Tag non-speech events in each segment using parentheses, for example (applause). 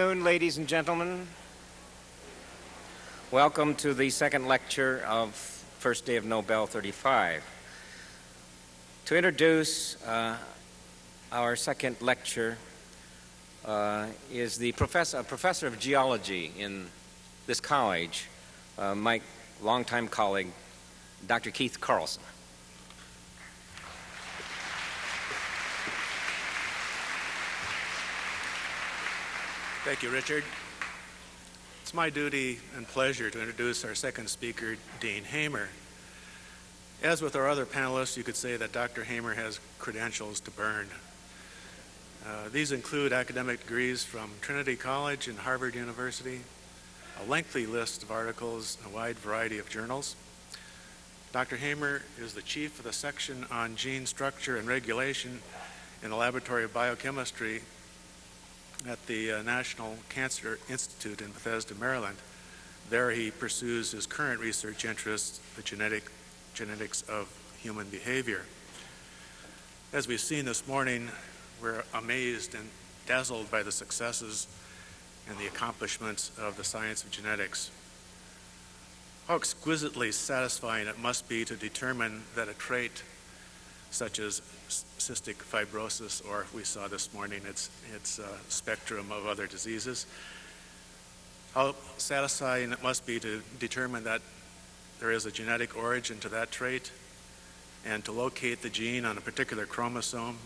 afternoon, ladies and gentlemen. Welcome to the second lecture of first day of Nobel 35. To introduce uh, our second lecture uh, is the professor, a professor of geology in this college, uh, my longtime colleague, Dr. Keith Carlson. Thank you, Richard. It's my duty and pleasure to introduce our second speaker, Dean Hamer. As with our other panelists, you could say that Dr. Hamer has credentials to burn. Uh, these include academic degrees from Trinity College and Harvard University, a lengthy list of articles in a wide variety of journals. Dr. Hamer is the chief of the section on gene structure and regulation in the Laboratory of Biochemistry at the uh, National Cancer Institute in Bethesda, Maryland. There he pursues his current research interests, the genetic, genetics of human behavior. As we've seen this morning, we're amazed and dazzled by the successes and the accomplishments of the science of genetics. How exquisitely satisfying it must be to determine that a trait such as cystic fibrosis, or we saw this morning its, its uh, spectrum of other diseases. How satisfying it must be to determine that there is a genetic origin to that trait and to locate the gene on a particular chromosome,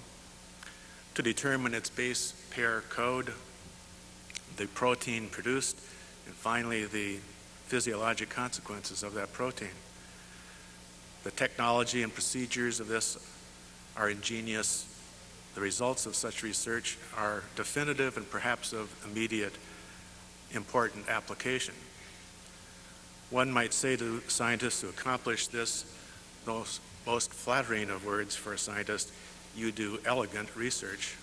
to determine its base pair code, the protein produced, and finally the physiologic consequences of that protein. The technology and procedures of this are ingenious. The results of such research are definitive and perhaps of immediate important application. One might say to scientists who accomplish this, those most flattering of words for a scientist, you do elegant research.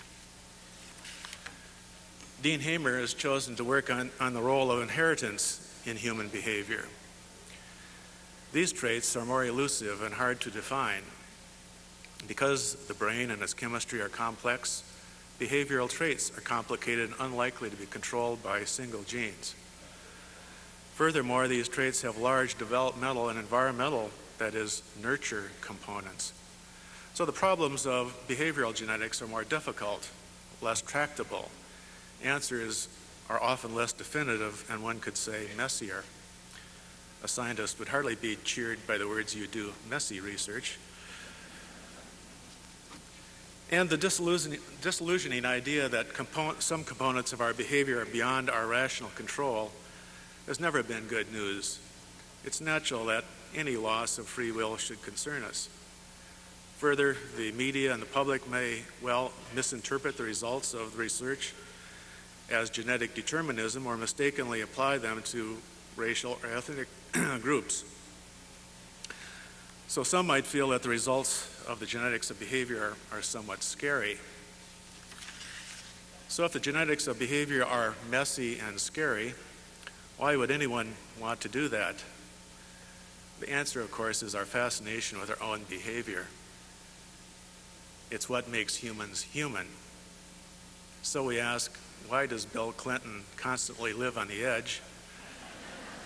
Dean Hamer has chosen to work on, on the role of inheritance in human behavior. These traits are more elusive and hard to define. Because the brain and its chemistry are complex, behavioral traits are complicated and unlikely to be controlled by single genes. Furthermore, these traits have large developmental and environmental, that is, nurture components. So the problems of behavioral genetics are more difficult, less tractable. Answers are often less definitive and one could say messier. A scientist would hardly be cheered by the words you do messy research. And the disillusioning, disillusioning idea that component, some components of our behavior are beyond our rational control has never been good news. It's natural that any loss of free will should concern us. Further, the media and the public may well misinterpret the results of the research as genetic determinism or mistakenly apply them to racial or ethnic (clears throat) groups. So some might feel that the results of the genetics of behavior are, somewhat scary. So if the genetics of behavior are messy and scary, why would anyone want to do that? The answer, of course, is our fascination with our own behavior. It's what makes humans human. So we ask, why does Bill Clinton constantly live on the edge?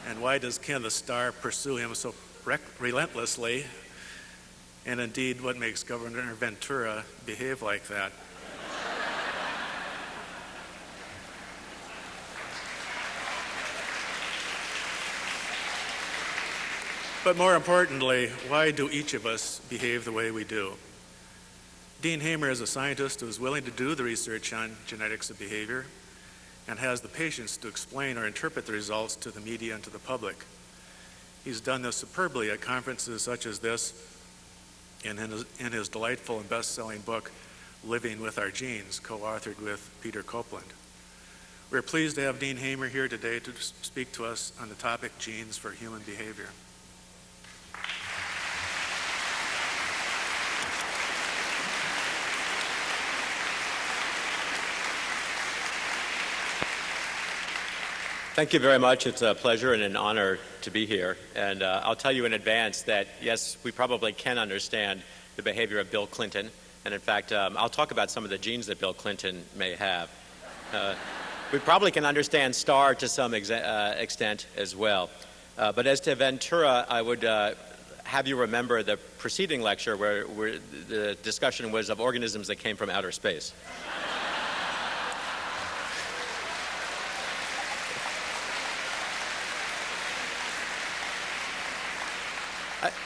And why does Kenneth Starr pursue him so relentlessly? And indeed, what makes Governor Ventura behave like that? But more importantly, why do each of us behave the way we do? Dean Hamer is a scientist who is willing to do the research on genetics of behavior and has the patience to explain or interpret the results to the media and to the public. He's done this superbly at conferences such as this in his, in his delightful and best-selling book, Living with Our Genes, co-authored with Peter Copeland. We're pleased to have Dean Hamer here today to speak to us on the topic genes for human behavior. Thank you very much. It's a pleasure and an honor to be here. And uh, I'll tell you in advance that, yes, we probably can understand the behavior of Bill Clinton. And in fact, um, I'll talk about some of the genes that Bill Clinton may have. Uh, we probably can understand Starr to some exa- uh, extent as well. Uh, but as to Ventura, I would uh, have you remember the preceding lecture where, where the discussion was of organisms that came from outer space.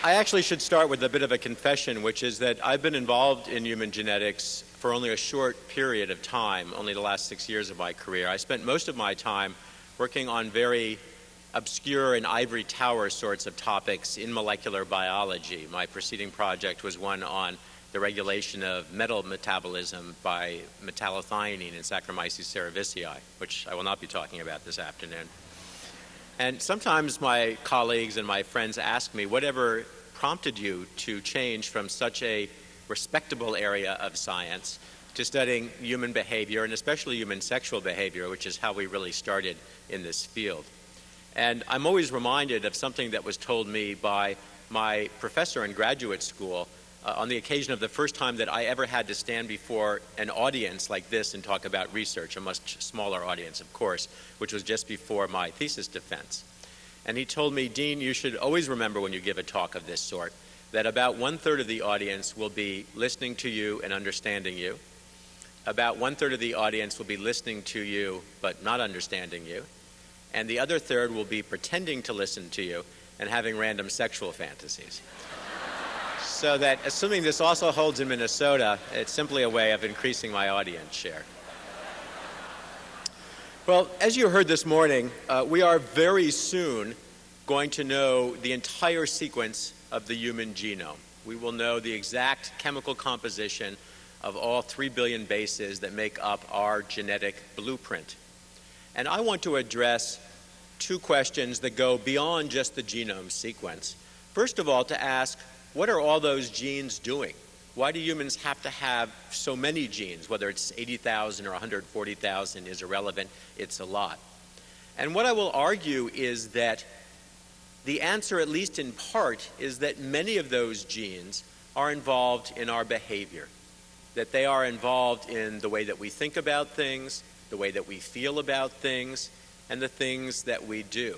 I actually should start with a bit of a confession, which is that I've been involved in human genetics for only a short period of time, only the last six years of my career. I spent most of my time working on very obscure and ivory tower sorts of topics in molecular biology. My preceding project was one on the regulation of metal metabolism by metallothionein in Saccharomyces cerevisiae, which I will not be talking about this afternoon. And sometimes my colleagues and my friends ask me, whatever prompted you to change from such a respectable area of science to studying human behavior and especially human sexual behavior, which is how we really started in this field. And I'm always reminded of something that was told me by my professor in graduate school uh, on the occasion of the first time that I ever had to stand before an audience like this and talk about research, a much smaller audience, of course, which was just before my thesis defense. And he told me, Dean, you should always remember when you give a talk of this sort that about one third of the audience will be listening to you and understanding you. About one third of the audience will be listening to you but not understanding you. And the other third will be pretending to listen to you and having random sexual fantasies so that assuming this also holds in Minnesota, it's simply a way of increasing my audience share. Well, as you heard this morning, uh, we are very soon going to know the entire sequence of the human genome. We will know the exact chemical composition of all 3 billion bases that make up our genetic blueprint. And I want to address two questions that go beyond just the genome sequence. First of all, to ask what are all those genes doing? Why do humans have to have so many genes? Whether it's 80,000 or 140,000 is irrelevant, it's a lot. And what I will argue is that the answer, at least in part, is that many of those genes are involved in our behavior, that they are involved in the way that we think about things, the way that we feel about things, and the things that we do.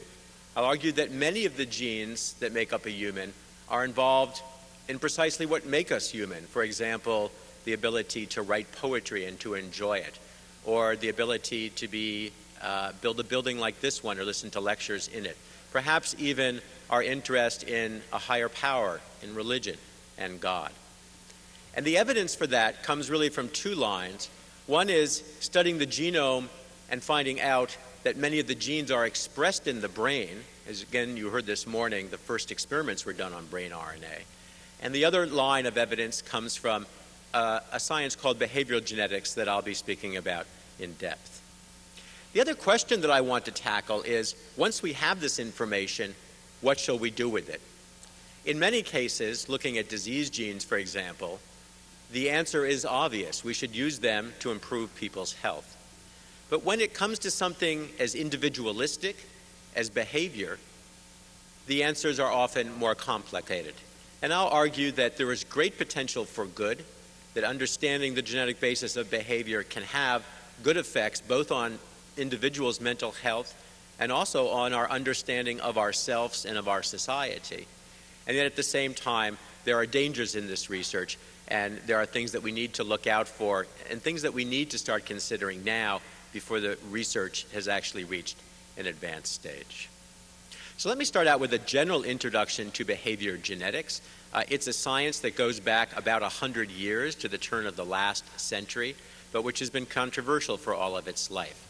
I'll argue that many of the genes that make up a human are involved in precisely what make us human. For example, the ability to write poetry and to enjoy it, or the ability to be uh, build a building like this one or listen to lectures in it. Perhaps even our interest in a higher power, in religion and God. And the evidence for that comes really from two lines. One is studying the genome and finding out that many of the genes are expressed in the brain as again you heard this morning, the first experiments were done on brain RNA. And the other line of evidence comes from uh, a science called behavioral genetics that I'll be speaking about in depth. The other question that I want to tackle is once we have this information, what shall we do with it? In many cases, looking at disease genes, for example, the answer is obvious. We should use them to improve people's health. But when it comes to something as individualistic as behavior, the answers are often more complicated. And I'll argue that there is great potential for good, that understanding the genetic basis of behavior can have good effects both on individuals' mental health and also on our understanding of ourselves and of our society. And yet at the same time, there are dangers in this research, and there are things that we need to look out for, and things that we need to start considering now before the research has actually reached an advanced stage. So let me start out with a general introduction to behavior genetics. Uh, it's a science that goes back about 100 years to the turn of the last century, but which has been controversial for all of its life.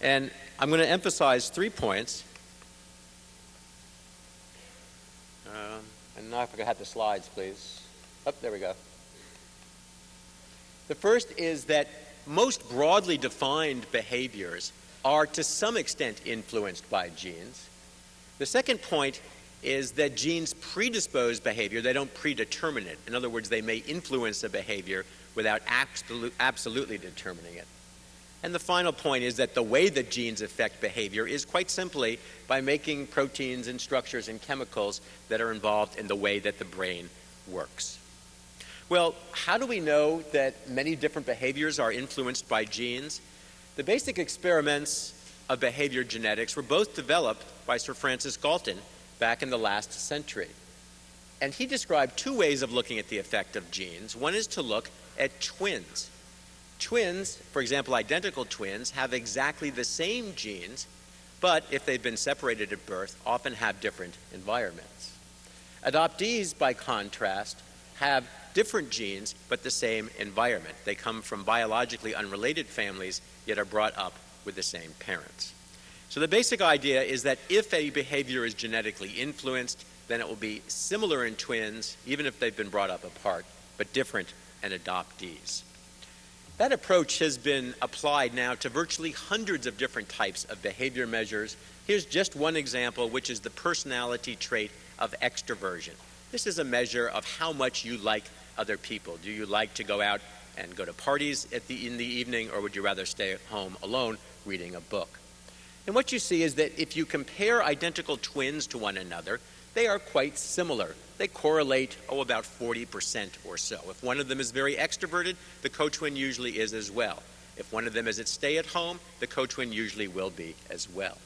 And I'm going to emphasize three points. Um, and now if I could have the slides, please. Up, oh, there we go. The first is that most broadly defined behaviors are to some extent influenced by genes. The second point is that genes predispose behavior, they don't predetermine it. In other words, they may influence a behavior without absolute, absolutely determining it. And the final point is that the way that genes affect behavior is quite simply by making proteins and structures and chemicals that are involved in the way that the brain works. Well, how do we know that many different behaviors are influenced by genes? The basic experiments of behavior genetics were both developed by Sir Francis Galton back in the last century. And he described two ways of looking at the effect of genes. One is to look at twins. Twins, for example, identical twins, have exactly the same genes, but if they've been separated at birth, often have different environments. Adoptees, by contrast, have different genes but the same environment. They come from biologically unrelated families, yet are brought up with the same parents. So the basic idea is that if a behavior is genetically influenced, then it will be similar in twins, even if they've been brought up apart, but different in adoptees. That approach has been applied now to virtually hundreds of different types of behavior measures. Here's just one example, which is the personality trait of extroversion. This is a measure of how much you like other people. Do you like to go out and go to parties the, in the evening, or would you rather stay at home alone reading a book? And what you see is that if you compare identical twins to one another, they are quite similar. They correlate, oh, about 40% or so. If one of them is very extroverted, the co-twin usually is as well. If one of them is at stay at home, the co-twin usually will be as well.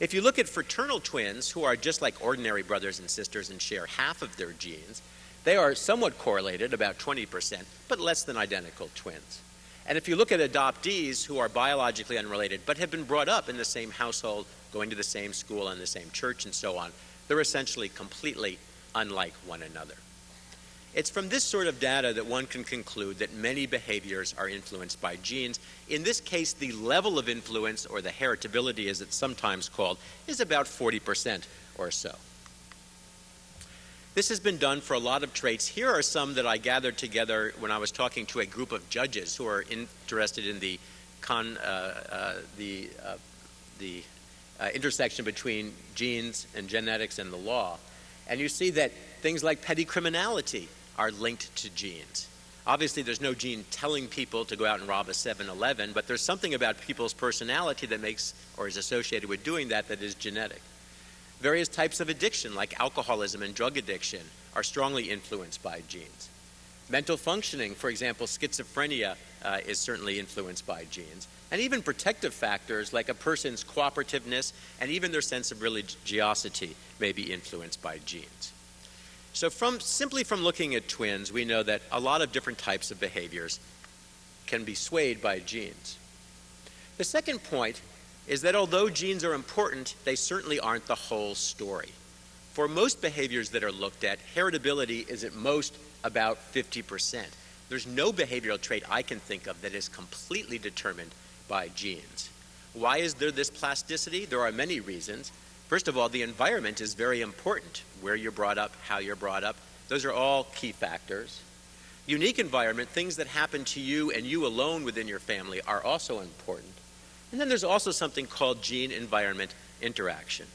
If you look at fraternal twins who are just like ordinary brothers and sisters and share half of their genes, they are somewhat correlated, about 20%, but less than identical twins. And if you look at adoptees who are biologically unrelated but have been brought up in the same household, going to the same school and the same church and so on, they're essentially completely unlike one another. It's from this sort of data that one can conclude that many behaviors are influenced by genes. In this case, the level of influence, or the heritability as it's sometimes called, is about 40% or so. This has been done for a lot of traits. Here are some that I gathered together when I was talking to a group of judges who are interested in the, con, uh, uh, the, uh, the uh, intersection between genes and genetics and the law. And you see that things like petty criminality are linked to genes. Obviously, there's no gene telling people to go out and rob a 7 Eleven, but there's something about people's personality that makes or is associated with doing that that is genetic. Various types of addiction, like alcoholism and drug addiction, are strongly influenced by genes. Mental functioning, for example, schizophrenia, uh, is certainly influenced by genes. And even protective factors like a person's cooperativeness and even their sense of religiosity may be influenced by genes. So from simply from looking at twins, we know that a lot of different types of behaviors can be swayed by genes. The second point is that although genes are important, they certainly aren't the whole story. For most behaviors that are looked at, heritability is at most about 50%. There's no behavioral trait I can think of that is completely determined by genes. Why is there this plasticity? There are many reasons. First of all, the environment is very important. Where you're brought up, how you're brought up, those are all key factors. Unique environment, things that happen to you and you alone within your family, are also important. And then there's also something called gene environment interaction.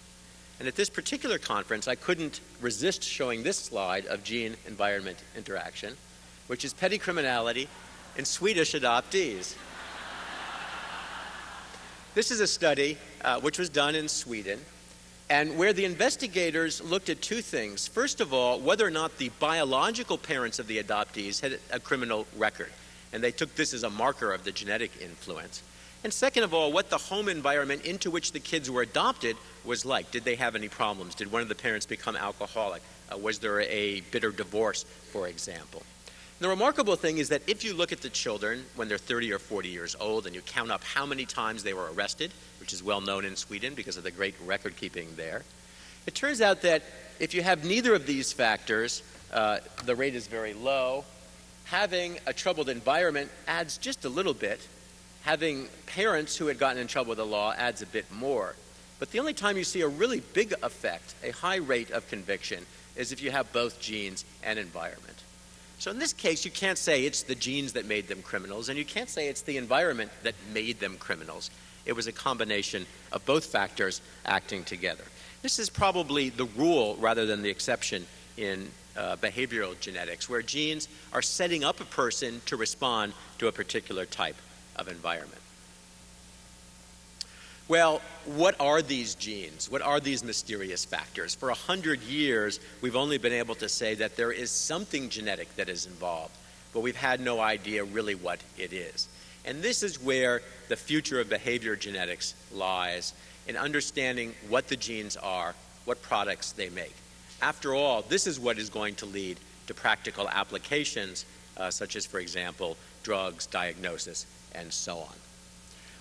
And at this particular conference, I couldn't resist showing this slide of gene environment interaction, which is petty criminality in Swedish adoptees. This is a study uh, which was done in Sweden and where the investigators looked at two things. First of all, whether or not the biological parents of the adoptees had a criminal record. And they took this as a marker of the genetic influence. And second of all, what the home environment into which the kids were adopted was like. Did they have any problems? Did one of the parents become alcoholic? Uh, was there a bitter divorce, for example? And the remarkable thing is that if you look at the children when they're 30 or 40 years old and you count up how many times they were arrested, which is well known in Sweden because of the great record keeping there, it turns out that if you have neither of these factors, uh, the rate is very low. Having a troubled environment adds just a little bit, having parents who had gotten in trouble with the law adds a bit more. But the only time you see a really big effect, a high rate of conviction, is if you have both genes and environment. So in this case, you can't say it's the genes that made them criminals, and you can't say it's the environment that made them criminals. It was a combination of both factors acting together. This is probably the rule rather than the exception in uh, behavioral genetics, where genes are setting up a person to respond to a particular type of environment. Well, what are these genes? What are these mysterious factors? For a hundred years, we've only been able to say that there is something genetic that is involved, but we've had no idea really what it is. And this is where the future of behavior genetics lies in understanding what the genes are, what products they make. After all, this is what is going to lead to practical applications, uh, such as, for example, drugs, diagnosis, and so on.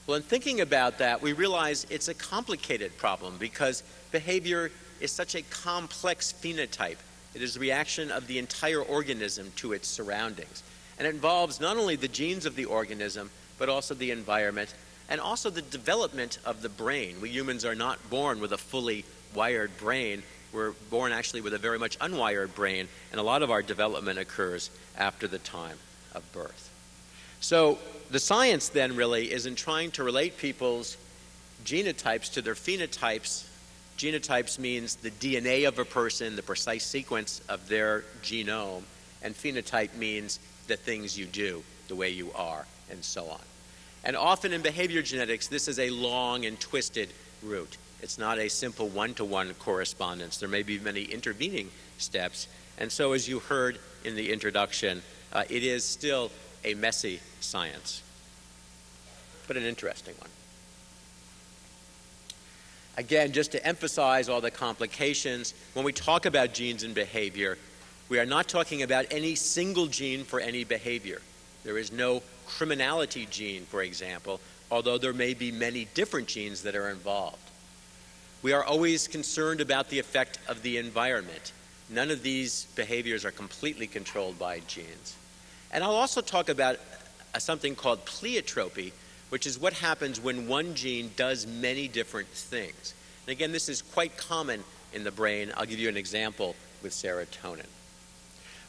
Well, in thinking about that, we realize it's a complicated problem because behavior is such a complex phenotype. It is the reaction of the entire organism to its surroundings. And it involves not only the genes of the organism, but also the environment and also the development of the brain. We humans are not born with a fully wired brain. We're born actually with a very much unwired brain, and a lot of our development occurs after the time of birth. So the science then really is in trying to relate people's genotypes to their phenotypes. Genotypes means the DNA of a person, the precise sequence of their genome, and phenotype means the things you do, the way you are, and so on. And often in behavior genetics, this is a long and twisted route. It's not a simple one to one correspondence. There may be many intervening steps. And so, as you heard in the introduction, uh, it is still a messy science, but an interesting one. Again, just to emphasize all the complications, when we talk about genes and behavior, we are not talking about any single gene for any behavior. There is no criminality gene, for example, although there may be many different genes that are involved. We are always concerned about the effect of the environment. None of these behaviors are completely controlled by genes. And I'll also talk about uh, something called pleiotropy, which is what happens when one gene does many different things. And again, this is quite common in the brain. I'll give you an example with serotonin.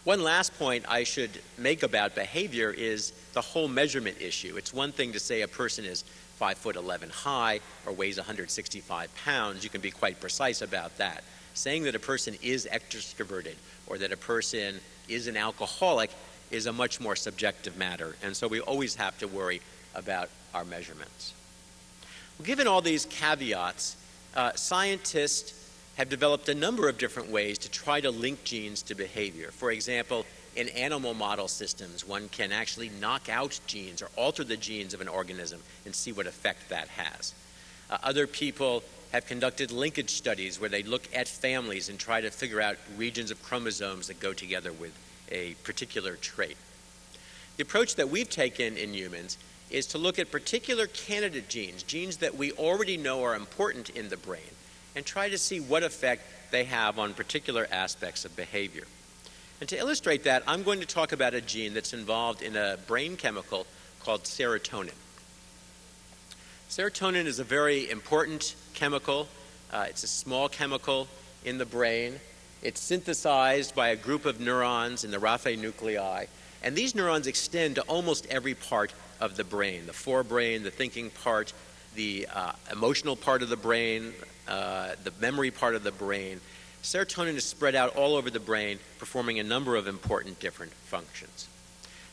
One last point I should make about behavior is the whole measurement issue. It's one thing to say a person is 5 foot 11 high or weighs 165 pounds. You can be quite precise about that. Saying that a person is extroverted or that a person is an alcoholic is a much more subjective matter, and so we always have to worry about our measurements. Well, given all these caveats, uh, scientists have developed a number of different ways to try to link genes to behavior. For example, in animal model systems, one can actually knock out genes or alter the genes of an organism and see what effect that has. Uh, other people have conducted linkage studies where they look at families and try to figure out regions of chromosomes that go together with a particular trait. The approach that we've taken in humans is to look at particular candidate genes, genes that we already know are important in the brain, and try to see what effect they have on particular aspects of behavior. And to illustrate that, I'm going to talk about a gene that's involved in a brain chemical called serotonin. Serotonin is a very important chemical. Uh, it's a small chemical in the brain. It's synthesized by a group of neurons in the raphe nuclei, and these neurons extend to almost every part of the brain the forebrain, the thinking part, the uh, emotional part of the brain, uh, the memory part of the brain. Serotonin is spread out all over the brain, performing a number of important different functions.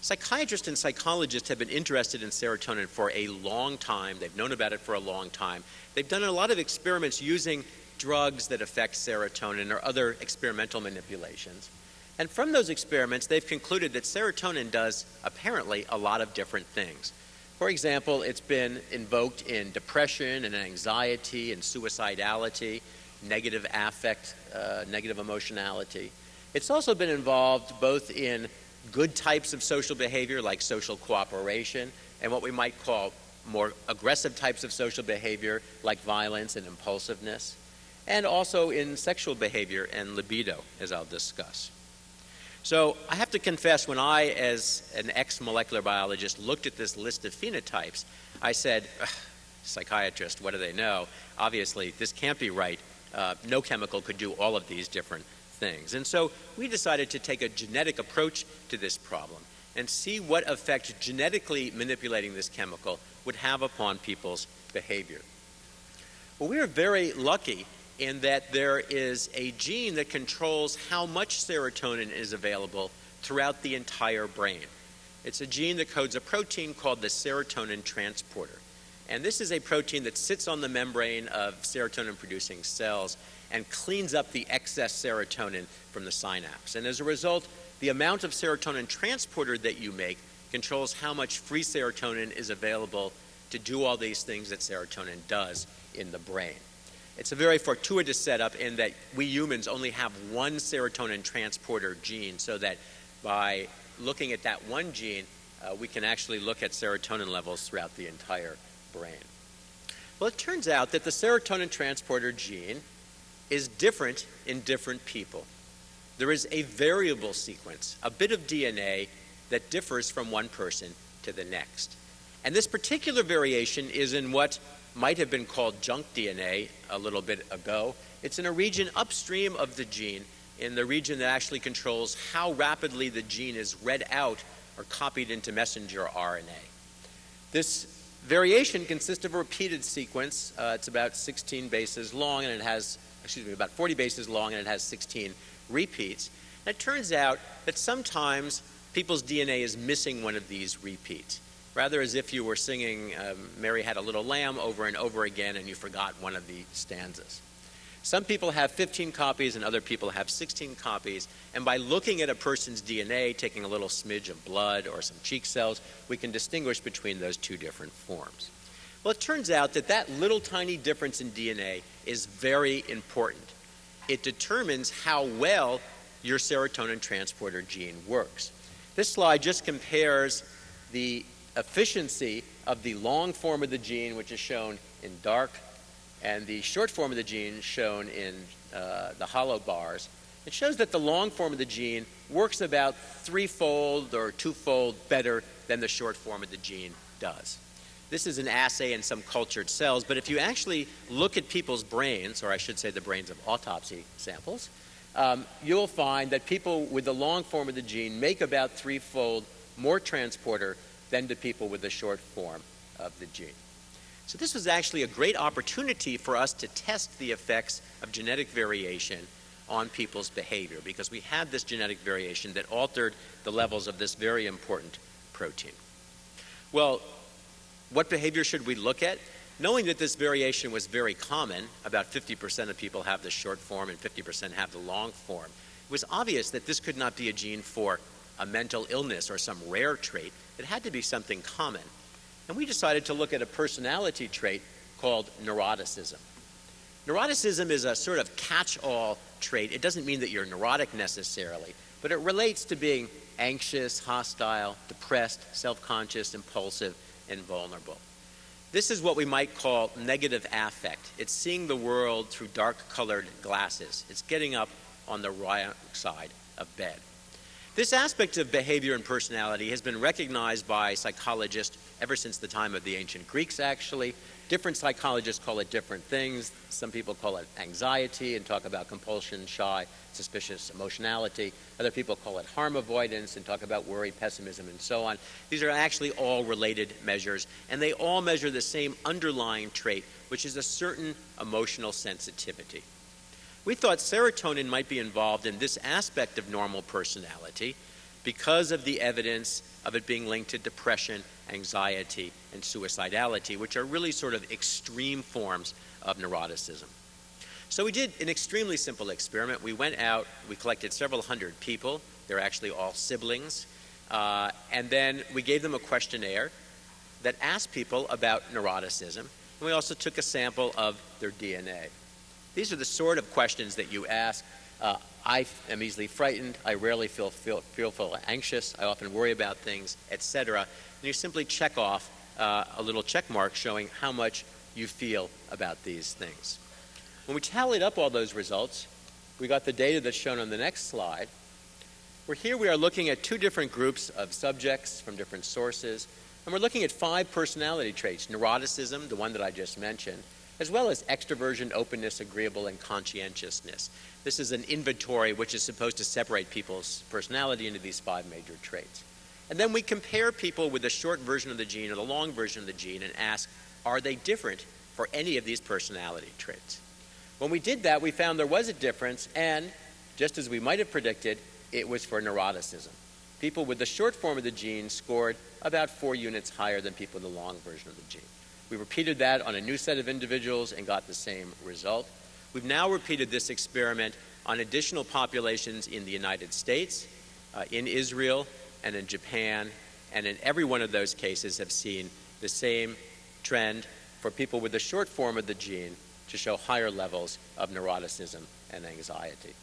Psychiatrists and psychologists have been interested in serotonin for a long time. They've known about it for a long time. They've done a lot of experiments using drugs that affect serotonin or other experimental manipulations. And from those experiments, they've concluded that serotonin does apparently a lot of different things. For example, it's been invoked in depression and anxiety and suicidality, negative affect, uh, negative emotionality. It's also been involved both in good types of social behavior like social cooperation and what we might call more aggressive types of social behavior like violence and impulsiveness, and also in sexual behavior and libido, as I'll discuss. So I have to confess, when I, as an ex molecular biologist, looked at this list of phenotypes, I said, psychiatrist, what do they know? Obviously, this can't be right. Uh, no chemical could do all of these different things. And so we decided to take a genetic approach to this problem and see what effect genetically manipulating this chemical would have upon people's behavior. Well, we are very lucky in that there is a gene that controls how much serotonin is available throughout the entire brain. It's a gene that codes a protein called the serotonin transporter. And this is a protein that sits on the membrane of serotonin producing cells and cleans up the excess serotonin from the synapse. And as a result, the amount of serotonin transporter that you make controls how much free serotonin is available to do all these things that serotonin does in the brain. It's a very fortuitous setup in that we humans only have one serotonin transporter gene, so that by looking at that one gene, uh, we can actually look at serotonin levels throughout the entire brain. Well, it turns out that the serotonin transporter gene is different in different people. There is a variable sequence, a bit of DNA that differs from one person to the next. And this particular variation is in what might have been called junk DNA a little bit ago. It's in a region upstream of the gene, in the region that actually controls how rapidly the gene is read out or copied into messenger RNA. This variation consists of a repeated sequence. Uh, it's about 16 bases long and it has, excuse me, about 40 bases long and it has 16 repeats. And it turns out that sometimes people's DNA is missing one of these repeats rather as if you were singing um, Mary Had a Little Lamb over and over again and you forgot one of the stanzas. Some people have 15 copies and other people have 16 copies, and by looking at a person's DNA, taking a little smidge of blood or some cheek cells, we can distinguish between those two different forms. Well, it turns out that that little tiny difference in DNA is very important. It determines how well your serotonin transporter gene works. This slide just compares the efficiency of the long form of the gene, which is shown in dark, and the short form of the gene shown in uh, the hollow bars. It shows that the long form of the gene works about threefold or twofold better than the short form of the gene does. This is an assay in some cultured cells, but if you actually look at people's brains, or I should say the brains of autopsy samples, um, you'll find that people with the long form of the gene make about threefold more transporter than to people with the short form of the gene. So this was actually a great opportunity for us to test the effects of genetic variation on people's behavior because we had this genetic variation that altered the levels of this very important protein. Well, what behavior should we look at? Knowing that this variation was very common, about 50% of people have the short form and 50% have the long form, it was obvious that this could not be a gene for a mental illness or some rare trait. It had to be something common. And we decided to look at a personality trait called neuroticism. Neuroticism is a sort of catch all trait. It doesn't mean that you're neurotic necessarily, but it relates to being anxious, hostile, depressed, self conscious, impulsive, and vulnerable. This is what we might call negative affect. It's seeing the world through dark colored glasses, it's getting up on the wrong side of bed. This aspect of behavior and personality has been recognized by psychologists ever since the time of the ancient Greeks, actually. Different psychologists call it different things. Some people call it anxiety and talk about compulsion, shy, suspicious emotionality. Other people call it harm avoidance and talk about worry, pessimism, and so on. These are actually all related measures, and they all measure the same underlying trait, which is a certain emotional sensitivity. We thought serotonin might be involved in this aspect of normal personality because of the evidence of it being linked to depression, anxiety, and suicidality, which are really sort of extreme forms of neuroticism. So we did an extremely simple experiment. We went out, we collected several hundred people. They're actually all siblings. Uh, and then we gave them a questionnaire that asked people about neuroticism. And we also took a sample of their DNA. These are the sort of questions that you ask. Uh, I am easily frightened. I rarely feel, feel, feel, feel anxious. I often worry about things, etc. And you simply check off uh, a little check mark showing how much you feel about these things. When we tallied up all those results, we got the data that's shown on the next slide. Where here we are looking at two different groups of subjects from different sources, and we're looking at five personality traits neuroticism, the one that I just mentioned, as well as extroversion, openness, agreeable, and conscientiousness. This is an inventory which is supposed to separate people's personality into these five major traits. And then we compare people with the short version of the gene or the long version of the gene and ask, are they different for any of these personality traits? When we did that, we found there was a difference, and just as we might have predicted, it was for neuroticism. People with the short form of the gene scored about four units higher than people with the long version of the gene. We repeated that on a new set of individuals and got the same result. We've now repeated this experiment on additional populations in the United States, uh, in Israel, and in Japan, and in every one of those cases have seen the same trend for people with the short form of the gene to show higher levels of neuroticism and anxiety.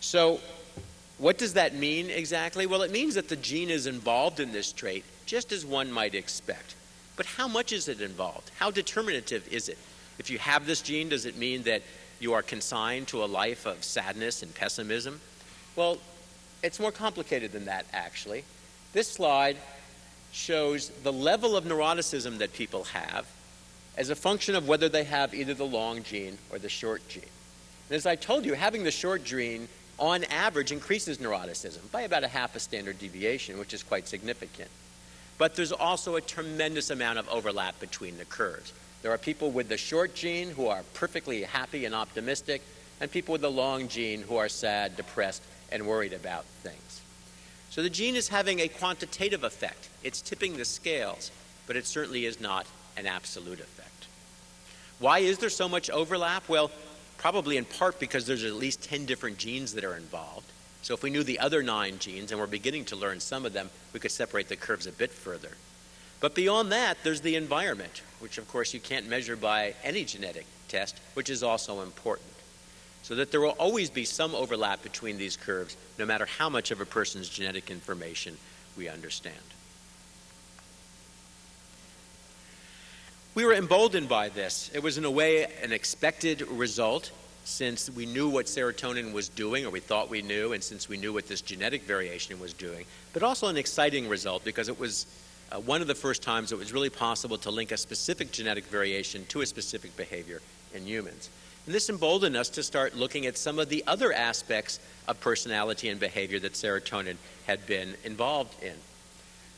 So, what does that mean exactly? Well, it means that the gene is involved in this trait just as one might expect. But how much is it involved? How determinative is it? If you have this gene, does it mean that you are consigned to a life of sadness and pessimism? Well, it's more complicated than that, actually. This slide shows the level of neuroticism that people have as a function of whether they have either the long gene or the short gene. And as I told you, having the short gene on average increases neuroticism by about a half a standard deviation, which is quite significant. But there's also a tremendous amount of overlap between the curves. There are people with the short gene who are perfectly happy and optimistic, and people with the long gene who are sad, depressed, and worried about things. So the gene is having a quantitative effect. It's tipping the scales, but it certainly is not an absolute effect. Why is there so much overlap? Well, probably in part because there's at least 10 different genes that are involved. So if we knew the other nine genes, and we're beginning to learn some of them, we could separate the curves a bit further. But beyond that, there's the environment, which of course you can't measure by any genetic test, which is also important. So that there will always be some overlap between these curves, no matter how much of a person's genetic information we understand. We were emboldened by this. It was, in a way, an expected result since we knew what serotonin was doing, or we thought we knew, and since we knew what this genetic variation was doing, but also an exciting result because it was uh, one of the first times it was really possible to link a specific genetic variation to a specific behavior in humans. And this emboldened us to start looking at some of the other aspects of personality and behavior that serotonin had been involved in.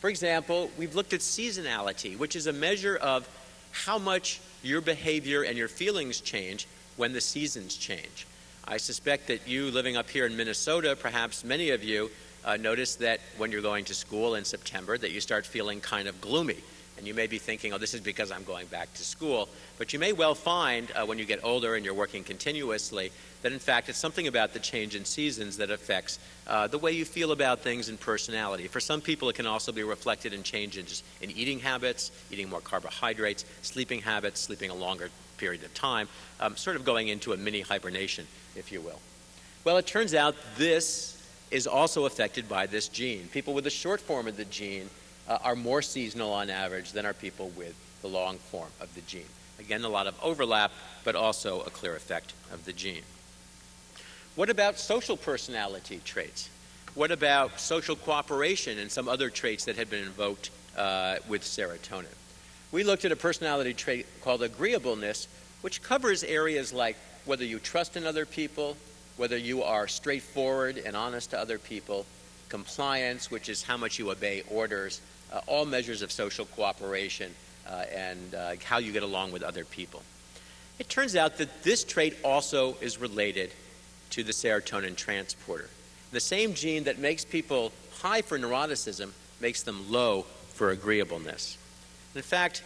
For example, we've looked at seasonality, which is a measure of how much your behavior and your feelings change when the seasons change. I suspect that you living up here in Minnesota, perhaps many of you, uh, notice that when you're going to school in September that you start feeling kind of gloomy. And you may be thinking, oh, this is because I'm going back to school. But you may well find uh, when you get older and you're working continuously that in fact it's something about the change in seasons that affects uh, the way you feel about things and personality. For some people, it can also be reflected in changes in eating habits, eating more carbohydrates, sleeping habits, sleeping a longer period of time, um, sort of going into a mini hibernation, if you will. Well, it turns out this is also affected by this gene. People with the short form of the gene uh, are more seasonal on average than are people with the long form of the gene. Again, a lot of overlap, but also a clear effect of the gene. What about social personality traits? What about social cooperation and some other traits that had been invoked uh, with serotonin? We looked at a personality trait called agreeableness, which covers areas like whether you trust in other people, whether you are straightforward and honest to other people, compliance, which is how much you obey orders, uh, all measures of social cooperation uh, and uh, how you get along with other people. It turns out that this trait also is related to the serotonin transporter. The same gene that makes people high for neuroticism makes them low for agreeableness. In fact,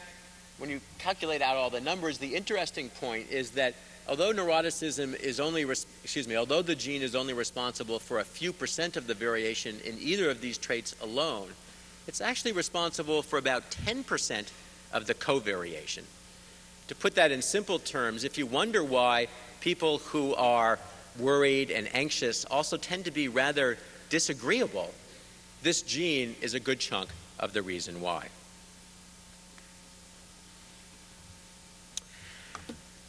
when you calculate out all the numbers, the interesting point is that although neuroticism is only, excuse me, although the gene is only responsible for a few percent of the variation in either of these traits alone, it's actually responsible for about 10% of the covariation. To put that in simple terms, if you wonder why people who are worried and anxious also tend to be rather disagreeable, this gene is a good chunk of the reason why.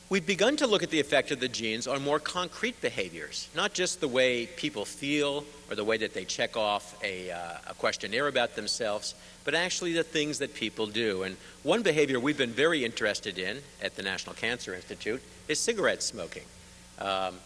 We've begun to look at the effect of the genes on more concrete behaviors, not just the way people feel or the way that they check off a, uh, a, questionnaire about themselves, but actually the things that people do. And one behavior we've been very interested in at the National Cancer Institute is cigarette smoking. Um,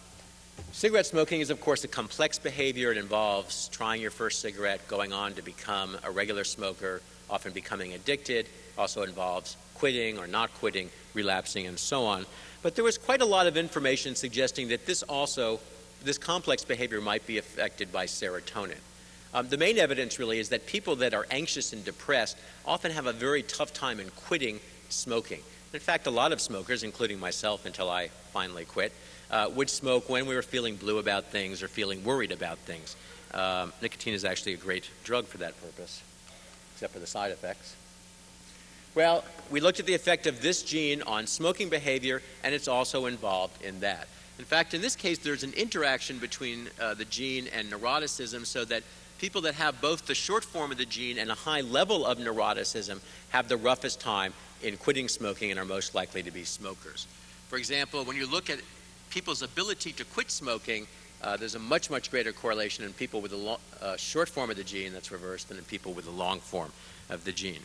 cigarette smoking is, of course, a complex behavior. It involves trying your first cigarette, going on to become a regular smoker, often becoming addicted, also involves quitting or not quitting, relapsing, and so on. But there was quite a lot of information suggesting that this also, this complex behavior might be affected by serotonin. Um, the main evidence really is that people that are anxious and depressed often have a very tough time in quitting smoking. In fact, a lot of smokers, including myself until I finally quit, uh, would smoke when we were feeling blue about things or feeling worried about things. Um, nicotine is actually a great drug for that purpose. except for the side effects. Well, we looked at the effect of this gene on smoking behavior, and it's also involved in that. In fact, in this case, there's an interaction between uh, the gene and neuroticism so that people that have both the short form of the gene and a high level of neuroticism have the roughest time in quitting smoking and are most likely to be smokers. For example, when you look at people's ability to quit smoking, uh, there's a much, much greater correlation in people with the uh, short form of the gene that's reversed than in people with the long form of the gene.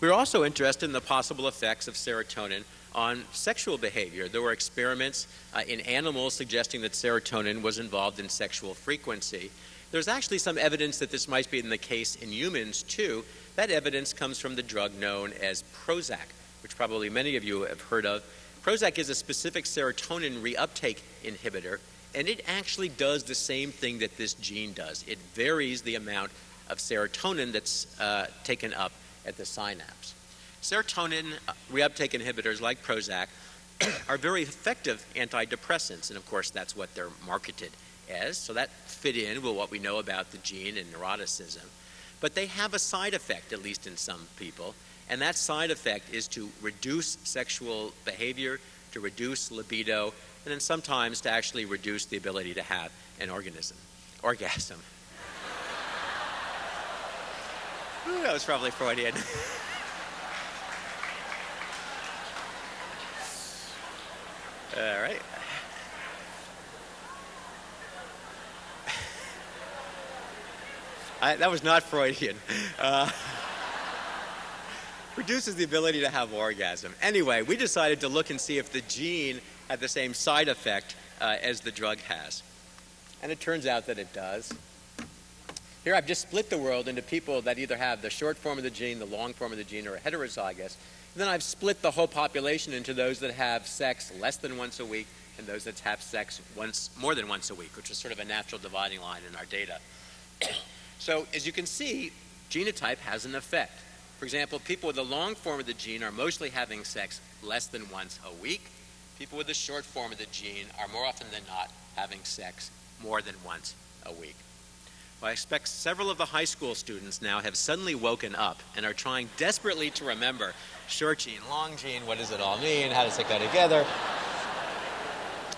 We are also interested in the possible effects of serotonin on sexual behavior. There were experiments uh, in animals suggesting that serotonin was involved in sexual frequency. There's actually some evidence that this might be in the case in humans too. That evidence comes from the drug known as Prozac, which probably many of you have heard of. Prozac is a specific serotonin reuptake inhibitor, and it actually does the same thing that this gene does. It varies the amount of serotonin that's uh, taken up at the synapse. Serotonin uh, reuptake inhibitors like Prozac (coughs) are very effective antidepressants, and of course, that's what they're marketed as. So that fit in with what we know about the gene and neuroticism. But they have a side effect, at least in some people, and that side effect is to reduce sexual behavior, to reduce libido, and then sometimes to actually reduce the ability to have an organism, orgasm. Ooh, that was probably Freudian. All right. I, that was not Freudian. Uh, reduces the ability to have orgasm. Anyway, we decided to look and see if the gene had the same side effect uh, as the drug has. And it turns out that it does. Here I've just split the world into people that either have the short form of the gene, the long form of the gene, or are heterozygous. And then I've split the whole population into those that have sex less than once a week and those that have sex once more than once a week, which is sort of a natural dividing line in our data. (coughs) so as you can see, genotype has an effect. For example, people with the long form of the gene are mostly having sex less than once a week. People with the short form of the gene are more often than not having sex more than once a week. Well, I expect several of the high school students now have suddenly woken up and are trying desperately to remember short gene, long gene, what does it all mean, how to stick that together.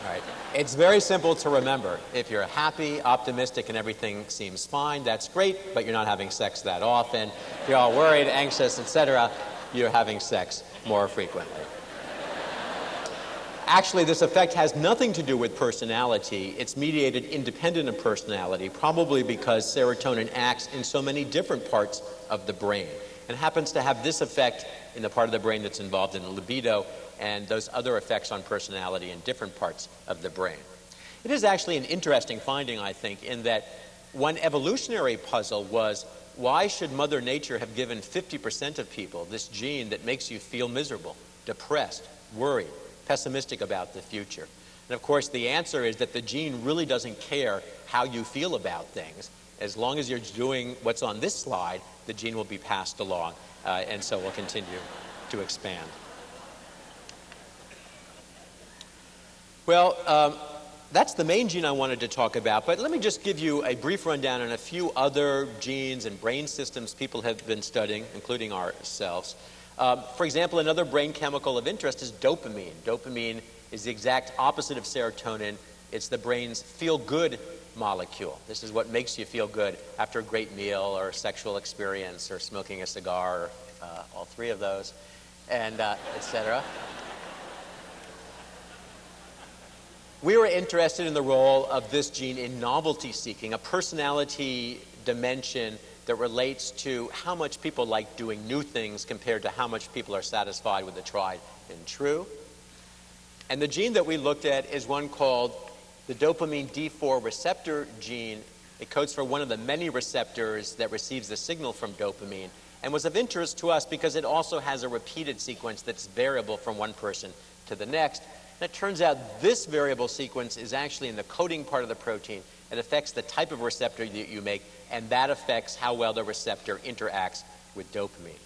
All right. It's very simple to remember. If you're happy, optimistic, and everything seems fine, that's great, but you're not having sex that often. If you're all worried, anxious, etc., you're having sex more frequently. Actually, this effect has nothing to do with personality. It's mediated independent of personality, probably because serotonin acts in so many different parts of the brain and happens to have this effect in the part of the brain that's involved in libido and those other effects on personality in different parts of the brain. It is actually an interesting finding, I think, in that one evolutionary puzzle was why should Mother Nature have given 50% of people this gene that makes you feel miserable, depressed, worried, pessimistic about the future? And of course, the answer is that the gene really doesn't care how you feel about things. As long as you're doing what's on this slide, the gene will be passed along, uh, and so will continue to expand. Well, um, that's the main gene I wanted to talk about, but let me just give you a brief rundown on a few other genes and brain systems people have been studying, including ourselves. Um, for example, another brain chemical of interest is dopamine. Dopamine is the exact opposite of serotonin. It's the brain's feel good molecule. This is what makes you feel good after a great meal or a sexual experience or smoking a cigar, or, uh, all three of those, and uh, etc. We were interested in the role of this gene in novelty seeking, a personality dimension that relates to how much people like doing new things compared to how much people are satisfied with the tried and true. And the gene that we looked at is one called the dopamine D4 receptor gene. It codes for one of the many receptors that receives the signal from dopamine and was of interest to us because it also has a repeated sequence that's variable from one person to the next. And it turns out this variable sequence is actually in the coding part of the protein. It affects the type of receptor that you make and that affects how well the receptor interacts with dopamine.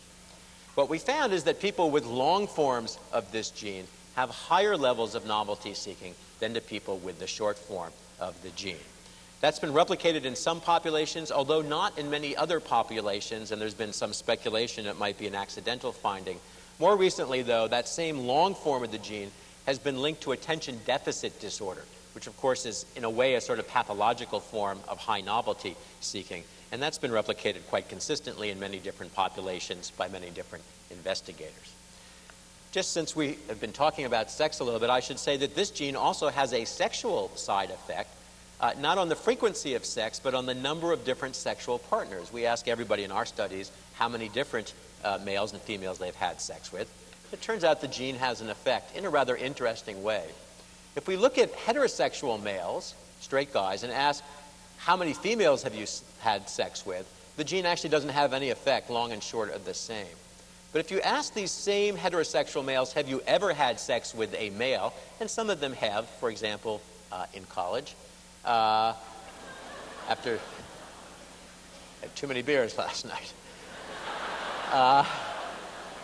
What we found is that people with long forms of this gene have higher levels of novelty seeking than the people with the short form of the gene. That's been replicated in some populations, although not in many other populations, and there's been some speculation it might be an accidental finding. More recently, though, that same long form of the gene has been linked to attention deficit disorder, which of course is in a way a sort of pathological form of high novelty seeking. And that's been replicated quite consistently in many different populations by many different investigators. Just since we have been talking about sex a little bit, I should say that this gene also has a sexual side effect, uh, not on the frequency of sex, but on the number of different sexual partners. We ask everybody in our studies how many different uh, males and females they've had sex with. It turns out the gene has an effect in a rather interesting way. If we look at heterosexual males, straight guys, and ask how many females have you had sex with, the gene actually doesn't have any effect, long and short are the same. But if you ask these same heterosexual males, have you ever had sex with a male? And some of them have, for example, uh, in college, uh, after had too many beers (laughs) last night. Uh,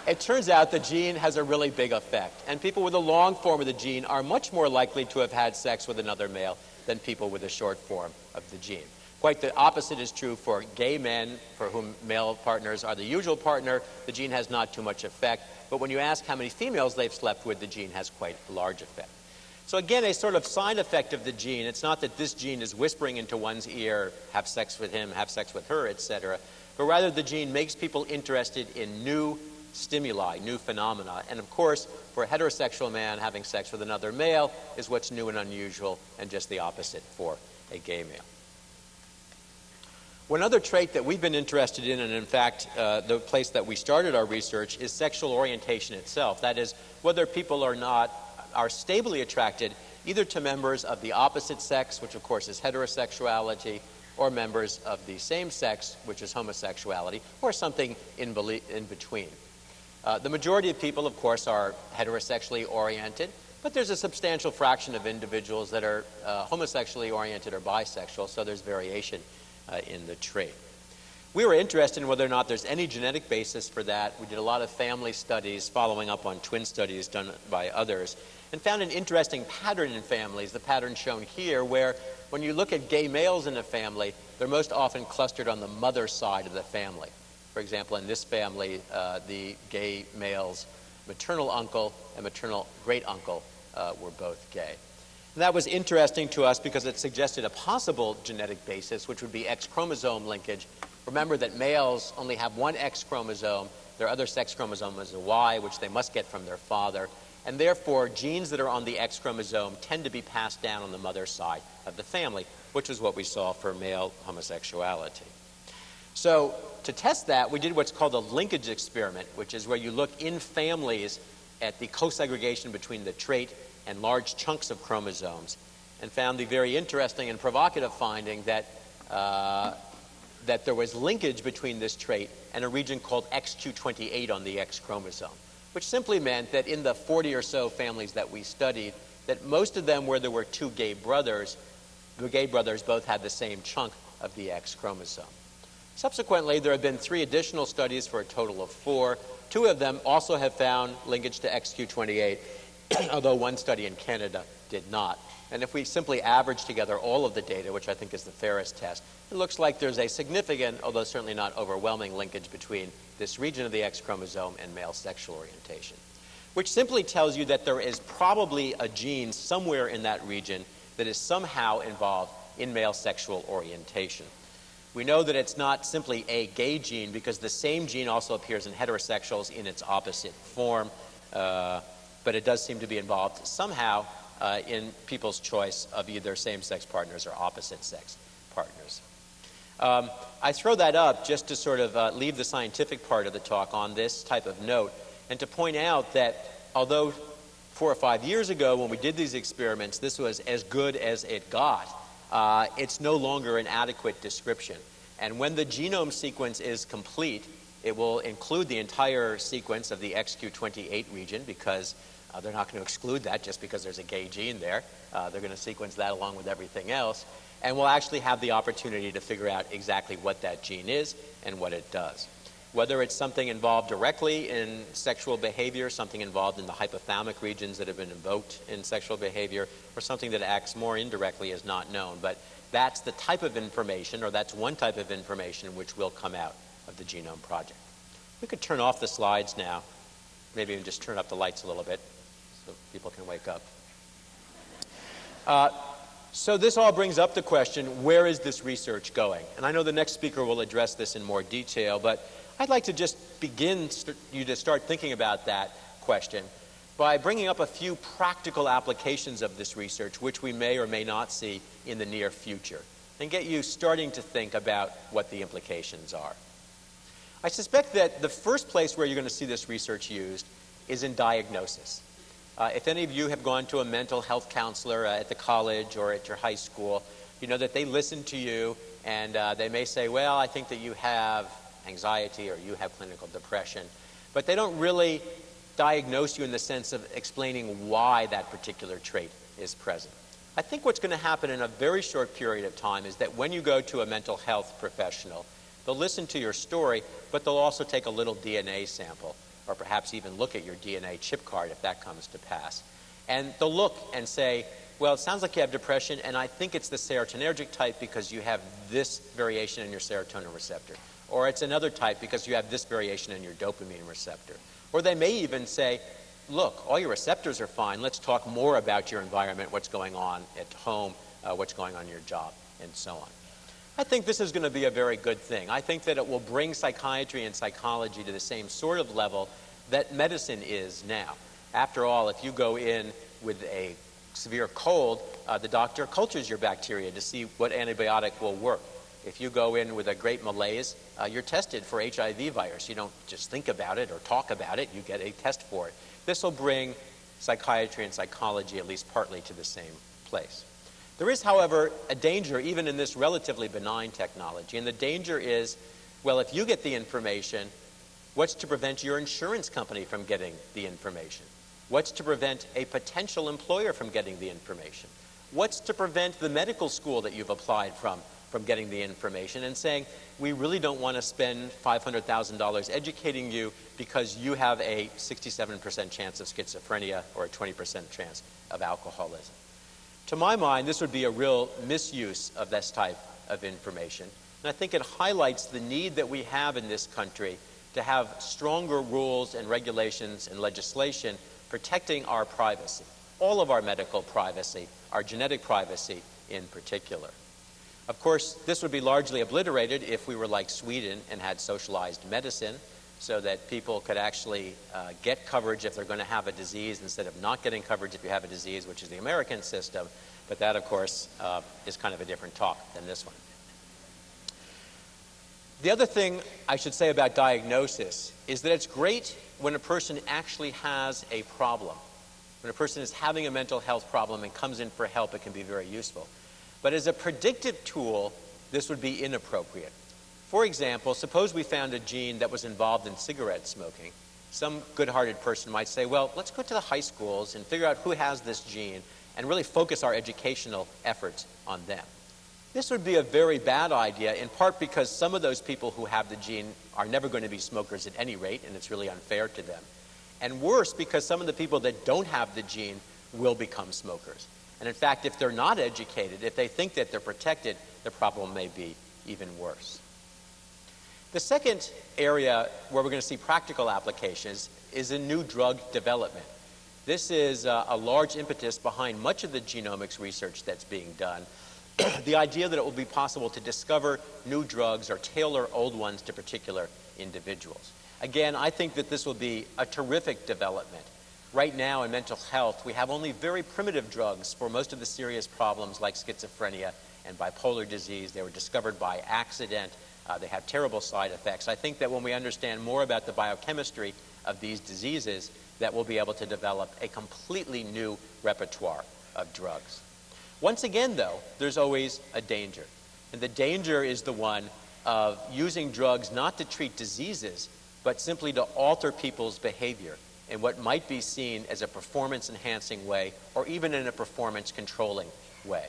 it turns out the gene has a really big effect. And people with a long form of the gene are much more likely to have had sex with another male than people with a short form of the gene. Quite the opposite is true for gay men, for whom male partners are the usual partner. The gene has not too much effect. But when you ask how many females they've slept with, the gene has quite a large effect. So, again, a sort of side effect of the gene. It's not that this gene is whispering into one's ear, have sex with him, have sex with her, etc. But rather, the gene makes people interested in new stimuli, new phenomena. And of course, for a heterosexual man, having sex with another male is what's new and unusual, and just the opposite for a gay male. One other trait that we've been interested in, and in fact, uh, the place that we started our research, is sexual orientation itself. That is, whether people are not are stably attracted either to members of the opposite sex, which of course is heterosexuality, or members of the same sex, which is homosexuality, or something in, in between. Uh, the majority of people, of course, are heterosexually oriented, but there's a substantial fraction of individuals that are uh, homosexually oriented or bisexual, so there's variation uh, in the trait. We were interested in whether or not there's any genetic basis for that. We did a lot of family studies following up on twin studies done by others and found an interesting pattern in families, the pattern shown here, where when you look at gay males in a family, they're most often clustered on the mother side of the family. For example, in this family, uh, the gay male's maternal uncle and maternal great uncle uh, were both gay. And that was interesting to us because it suggested a possible genetic basis, which would be X chromosome linkage. Remember that males only have one X chromosome. Their other sex chromosome is a Y, which they must get from their father. And therefore, genes that are on the X chromosome tend to be passed down on the mother's side of the family, which is what we saw for male homosexuality. So, to test that, we did what's called a linkage experiment, which is where you look in families at the co-segregation between the trait and large chunks of chromosomes, and found the very interesting and provocative finding that, uh, that there was linkage between this trait and a region called XQ28 on the X chromosome, which simply meant that in the 40 or so families that we studied, that most of them where there were two gay brothers, the gay brothers both had the same chunk of the X chromosome. Subsequently, there have been three additional studies for a total of four. Two of them also have found linkage to XQ28, (clears throat) although one study in Canada did not. And if we simply average together all of the data, which I think is the fairest test, it looks like there's a significant, although certainly not overwhelming, linkage between this region of the X chromosome and male sexual orientation, which simply tells you that there is probably a gene somewhere in that region that is somehow involved in male sexual orientation. We know that it's not simply a gay gene because the same gene also appears in heterosexuals in its opposite form. Uh, but it does seem to be involved somehow uh, in people's choice of either same sex partners or opposite sex partners. Um, I throw that up just to sort of uh, leave the scientific part of the talk on this type of note and to point out that although four or five years ago when we did these experiments, this was as good as it got, uh, it's no longer an adequate description. And when the genome sequence is complete, it will include the entire sequence of the XQ28 region because uh, they're not going to exclude that just because there's a gay gene there. Uh, they're going to sequence that along with everything else. And we'll actually have the opportunity to figure out exactly what that gene is and what it does. Whether it's something involved directly in sexual behavior, something involved in the hypothalamic regions that have been invoked in sexual behavior, or something that acts more indirectly is not known. But that's the type of information, or that's one type of information which will come out of the Genome Project. We could turn off the slides now, maybe even just turn up the lights a little bit so people can wake up. Uh, so this all brings up the question, where is this research going? And I know the next speaker will address this in more detail, but I'd like to just begin you to start thinking about that question by bringing up a few practical applications of this research, which we may or may not see in the near future, and get you starting to think about what the implications are. I suspect that the first place where you're going to see this research used is in diagnosis. Uh, if any of you have gone to a mental health counselor uh, at the college or at your high school, you know that they listen to you and uh, they may say, Well, I think that you have anxiety or you have clinical depression. But they don't really diagnose you in the sense of explaining why that particular trait is present. I think what's going to happen in a very short period of time is that when you go to a mental health professional, they'll listen to your story, but they'll also take a little DNA sample, or perhaps even look at your DNA chip card if that comes to pass. And they'll look and say, well, it sounds like you have depression, and I think it's the serotonergic type because you have this variation in your serotonin receptor. Or it's another type because you have this variation in your dopamine receptor. Or they may even say, look, all your receptors are fine. Let's talk more about your environment, what's going on at home, uh, what's going on in your job, and so on. I think this is going to be a very good thing. I think that it will bring psychiatry and psychology to the same sort of level that medicine is now. After all, if you go in with a severe cold, uh, the doctor cultures your bacteria to see what antibiotic will work. If you go in with a great malaise, uh, you're tested for HIV virus. You don't just think about it or talk about it, you get a test for it. This will bring psychiatry and psychology at least partly to the same place. There is, however, a danger even in this relatively benign technology, and the danger is well, if you get the information, what's to prevent your insurance company from getting the information? What's to prevent a potential employer from getting the information? What's to prevent the medical school that you've applied from from getting the information and saying, we really don't want to spend $500,000 educating you because you have a 67% chance of schizophrenia or a 20% chance of alcoholism. To my mind, this would be a real misuse of this type of information. And I think it highlights the need that we have in this country to have stronger rules and regulations and legislation protecting our privacy, all of our medical privacy, our genetic privacy in particular. Of course, this would be largely obliterated if we were like Sweden and had socialized medicine so that people could actually uh, get coverage if they're going to have a disease instead of not getting coverage if you have a disease, which is the American system. But that, of course, uh, is kind of a different talk than this one. The other thing I should say about diagnosis is that it's great when a person actually has a problem. When a person is having a mental health problem and comes in for help, it can be very useful. But as a predictive tool, this would be inappropriate. For example, suppose we found a gene that was involved in cigarette smoking. Some good hearted person might say, well, let's go to the high schools and figure out who has this gene and really focus our educational efforts on them. This would be a very bad idea, in part because some of those people who have the gene are never going to be smokers at any rate, and it's really unfair to them. And worse, because some of the people that don't have the gene will become smokers. And in fact, if they're not educated, if they think that they're protected, the problem may be even worse. The second area where we're going to see practical applications is in new drug development. This is a, a large impetus behind much of the genomics research that's being done. (clears throat) the idea that it will be possible to discover new drugs or tailor old ones to particular individuals. Again, I think that this will be a terrific development. Right now in mental health, we have only very primitive drugs for most of the serious problems like schizophrenia and bipolar disease. They were discovered by accident. Uh, they have terrible side effects. I think that when we understand more about the biochemistry of these diseases, that we'll be able to develop a completely new repertoire of drugs. Once again, though, there's always a danger. And the danger is the one of using drugs not to treat diseases, but simply to alter people's behavior in what might be seen as a performance enhancing way or even in a performance controlling way.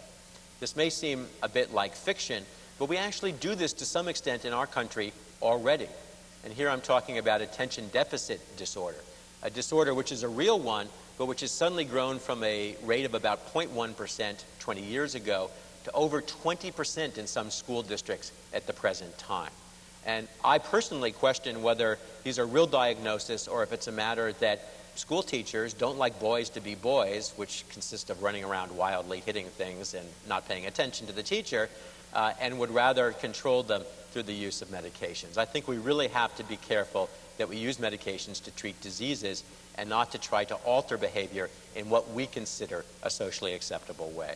This may seem a bit like fiction, but we actually do this to some extent in our country already. And here I'm talking about attention deficit disorder, a disorder which is a real one, but which has suddenly grown from a rate of about 0.1% 20 years ago to over 20% in some school districts at the present time. And I personally question whether these are real diagnoses or if it's a matter that school teachers don't like boys to be boys, which consists of running around wildly hitting things and not paying attention to the teacher, uh, and would rather control them through the use of medications. I think we really have to be careful that we use medications to treat diseases and not to try to alter behavior in what we consider a socially acceptable way.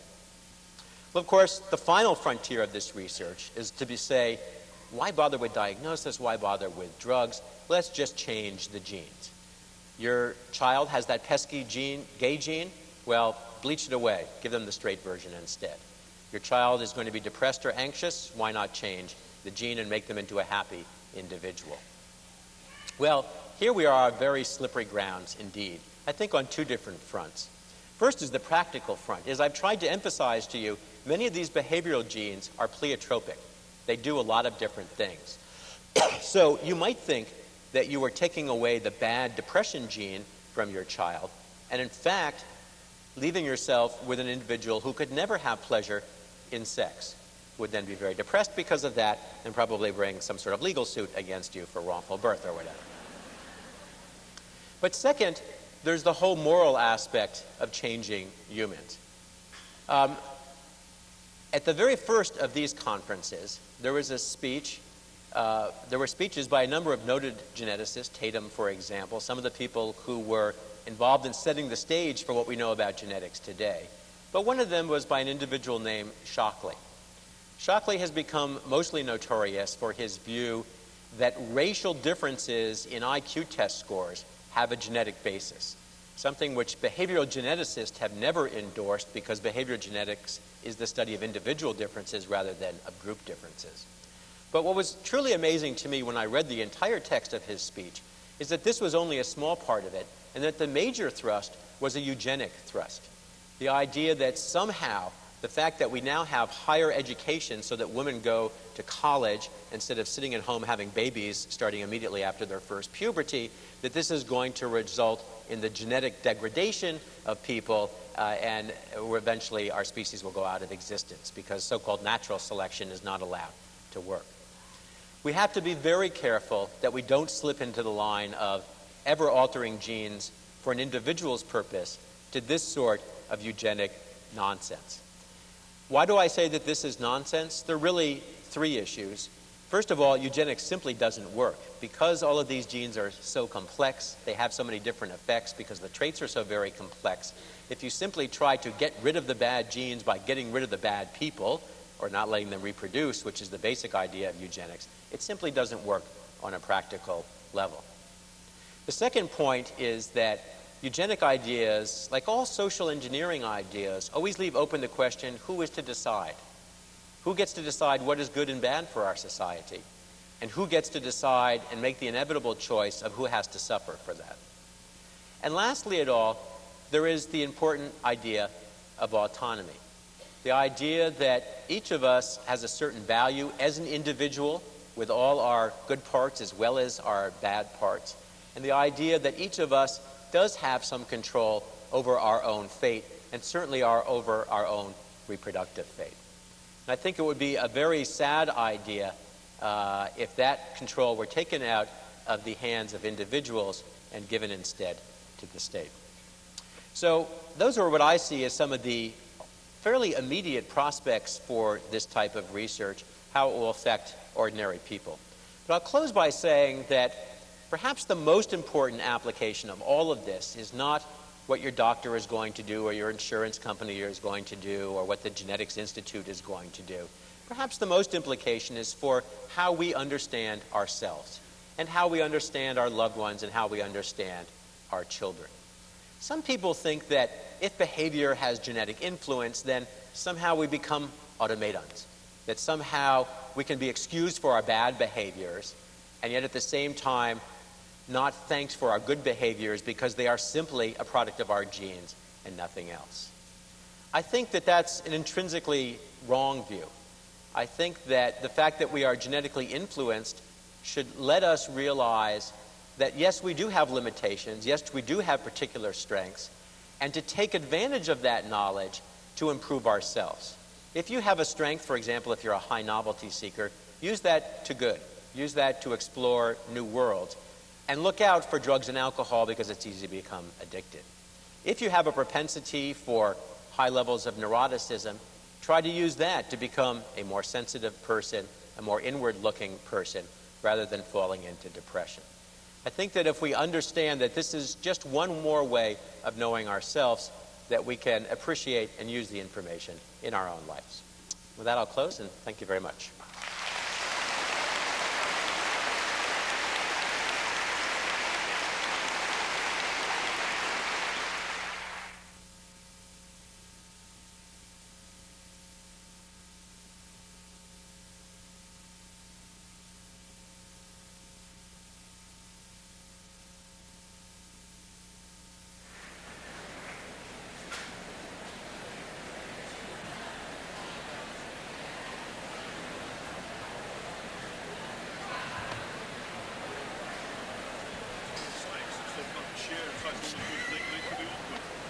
Well, of course, the final frontier of this research is to be say, why bother with diagnosis? Why bother with drugs? Let's just change the genes. Your child has that pesky gene, gay gene? Well, bleach it away. Give them the straight version instead. Your child is going to be depressed or anxious? Why not change the gene and make them into a happy individual? Well, here we are on very slippery grounds indeed, I think on two different fronts. First is the practical front. As I've tried to emphasize to you, many of these behavioral genes are pleiotropic. They do a lot of different things. (clears throat) so you might think that you are taking away the bad depression gene from your child, and in fact, leaving yourself with an individual who could never have pleasure in sex. Would then be very depressed because of that and probably bring some sort of legal suit against you for wrongful birth or whatever. But second, there's the whole moral aspect of changing humans. Um, at the very first of these conferences, there was a speech uh, there were speeches by a number of noted geneticists, Tatum, for example, some of the people who were involved in setting the stage for what we know about genetics today. But one of them was by an individual named Shockley. Shockley has become mostly notorious for his view that racial differences in IQ test scores have a genetic basis, something which behavioral geneticists have never endorsed because behavioral genetics is the study of individual differences rather than of group differences. But what was truly amazing to me when I read the entire text of his speech is that this was only a small part of it, and that the major thrust was a eugenic thrust. The idea that somehow the fact that we now have higher education so that women go to college instead of sitting at home having babies starting immediately after their first puberty, that this is going to result in the genetic degradation of people uh, and eventually our species will go out of existence because so called natural selection is not allowed to work we have to be very careful that we don't slip into the line of ever altering genes for an individual's purpose to this sort of eugenic nonsense. Why do I say that this is nonsense? There are really three issues. First of all, eugenics simply doesn't work. Because all of these genes are so complex, they have so many different effects because the traits are so very complex. If you simply try to get rid of the bad genes by getting rid of the bad people, or not letting them reproduce, which is the basic idea of eugenics, it simply doesn't work on a practical level. The second point is that eugenic ideas, like all social engineering ideas, always leave open the question who is to decide? Who gets to decide what is good and bad for our society? And who gets to decide and make the inevitable choice of who has to suffer for that? And lastly, at all, there is the important idea of autonomy. The idea that each of us has a certain value as an individual with all our good parts as well as our bad parts. And the idea that each of us does have some control over our own fate and certainly our, over our own reproductive fate. And I think it would be a very sad idea uh, if that control were taken out of the hands of individuals and given instead to the state. So those are what I see as some of the fairly immediate prospects for this type of research, how it will affect ordinary people. But I'll close by saying that perhaps the most important application of all of this is not what your doctor is going to do or your insurance company is going to do or what the Genetics Institute is going to do. Perhaps the most implication is for how we understand ourselves and how we understand our loved ones and how we understand our children. Some people think that if behavior has genetic influence, then somehow we become automatons, that somehow we can be excused for our bad behaviors, and yet at the same time, not thanks for our good behaviors because they are simply a product of our genes and nothing else. I think that that's an intrinsically wrong view. I think that the fact that we are genetically influenced should let us realize that yes, we do have limitations, yes, we do have particular strengths, and to take advantage of that knowledge to improve ourselves. If you have a strength, for example, if you're a high novelty seeker, use that to good. Use that to explore new worlds. And look out for drugs and alcohol because it's easy to become addicted. If you have a propensity for high levels of neuroticism, try to use that to become a more sensitive person, a more inward looking person, rather than falling into depression. I think that if we understand that this is just one more way of knowing ourselves, that we can appreciate and use the information in our own lives. With that, I'll close and thank you very much.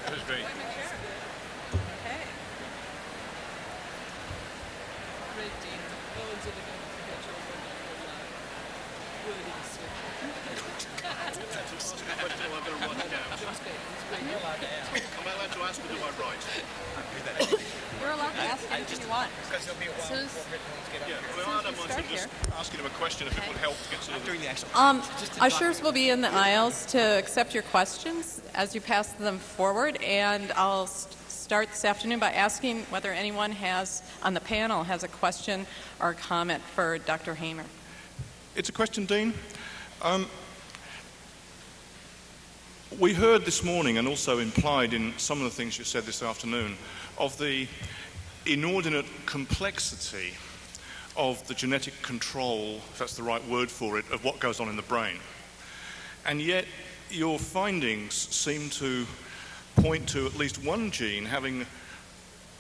That was great. Okay. Great, Dean. No one's ever going to forget your wonderful, uh, word in That's a question I'm going to write down. It's great. It's great. You're allowed to ask. Am I allowed to ask or do I write? You're allowed to ask anything you want. Because there'll be a while Soon as- before written ones get up Yeah, here. well, I don't we mind start sort of just here. asking him a question if it would help to get sort of During the actual Um, ushers will be in the aisles to accept your questions as you pass them forward, and I'll st- start this afternoon by asking whether anyone has on the panel has a question or a comment for Dr. Hamer. It's a question, Dean. Um, we heard this morning, and also implied in some of the things you said this afternoon, of the inordinate complexity of the genetic control, if that's the right word for it, of what goes on in the brain. And yet, your findings seem to point to at least one gene having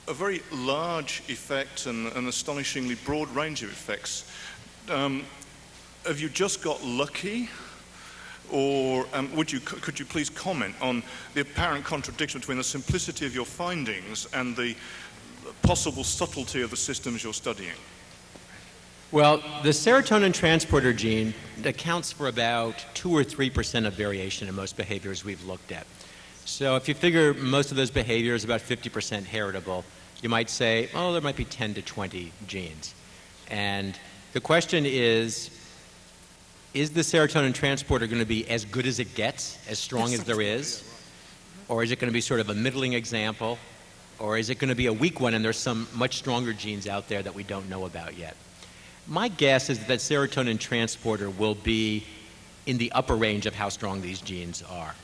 a very large effect and an astonishingly broad range of effects. Um, have you just got lucky? Or um, would you, could you please comment on the apparent contradiction between the simplicity of your findings and the possible subtlety of the systems you're studying? Well, the serotonin transporter gene accounts for about 2 or 3% of variation in most behaviors we've looked at. So if you figure most of those behaviors about 50% heritable, you might say, oh, there might be 10 to 20 genes. And the question is, is the serotonin transporter going to be as good as it gets, as strong as there is? Or is it going to be sort of a middling example? Or is it going to be a weak one and there's some much stronger genes out there that we don't know about yet? My guess is that serotonin transporter will be in the upper range of how strong these genes are.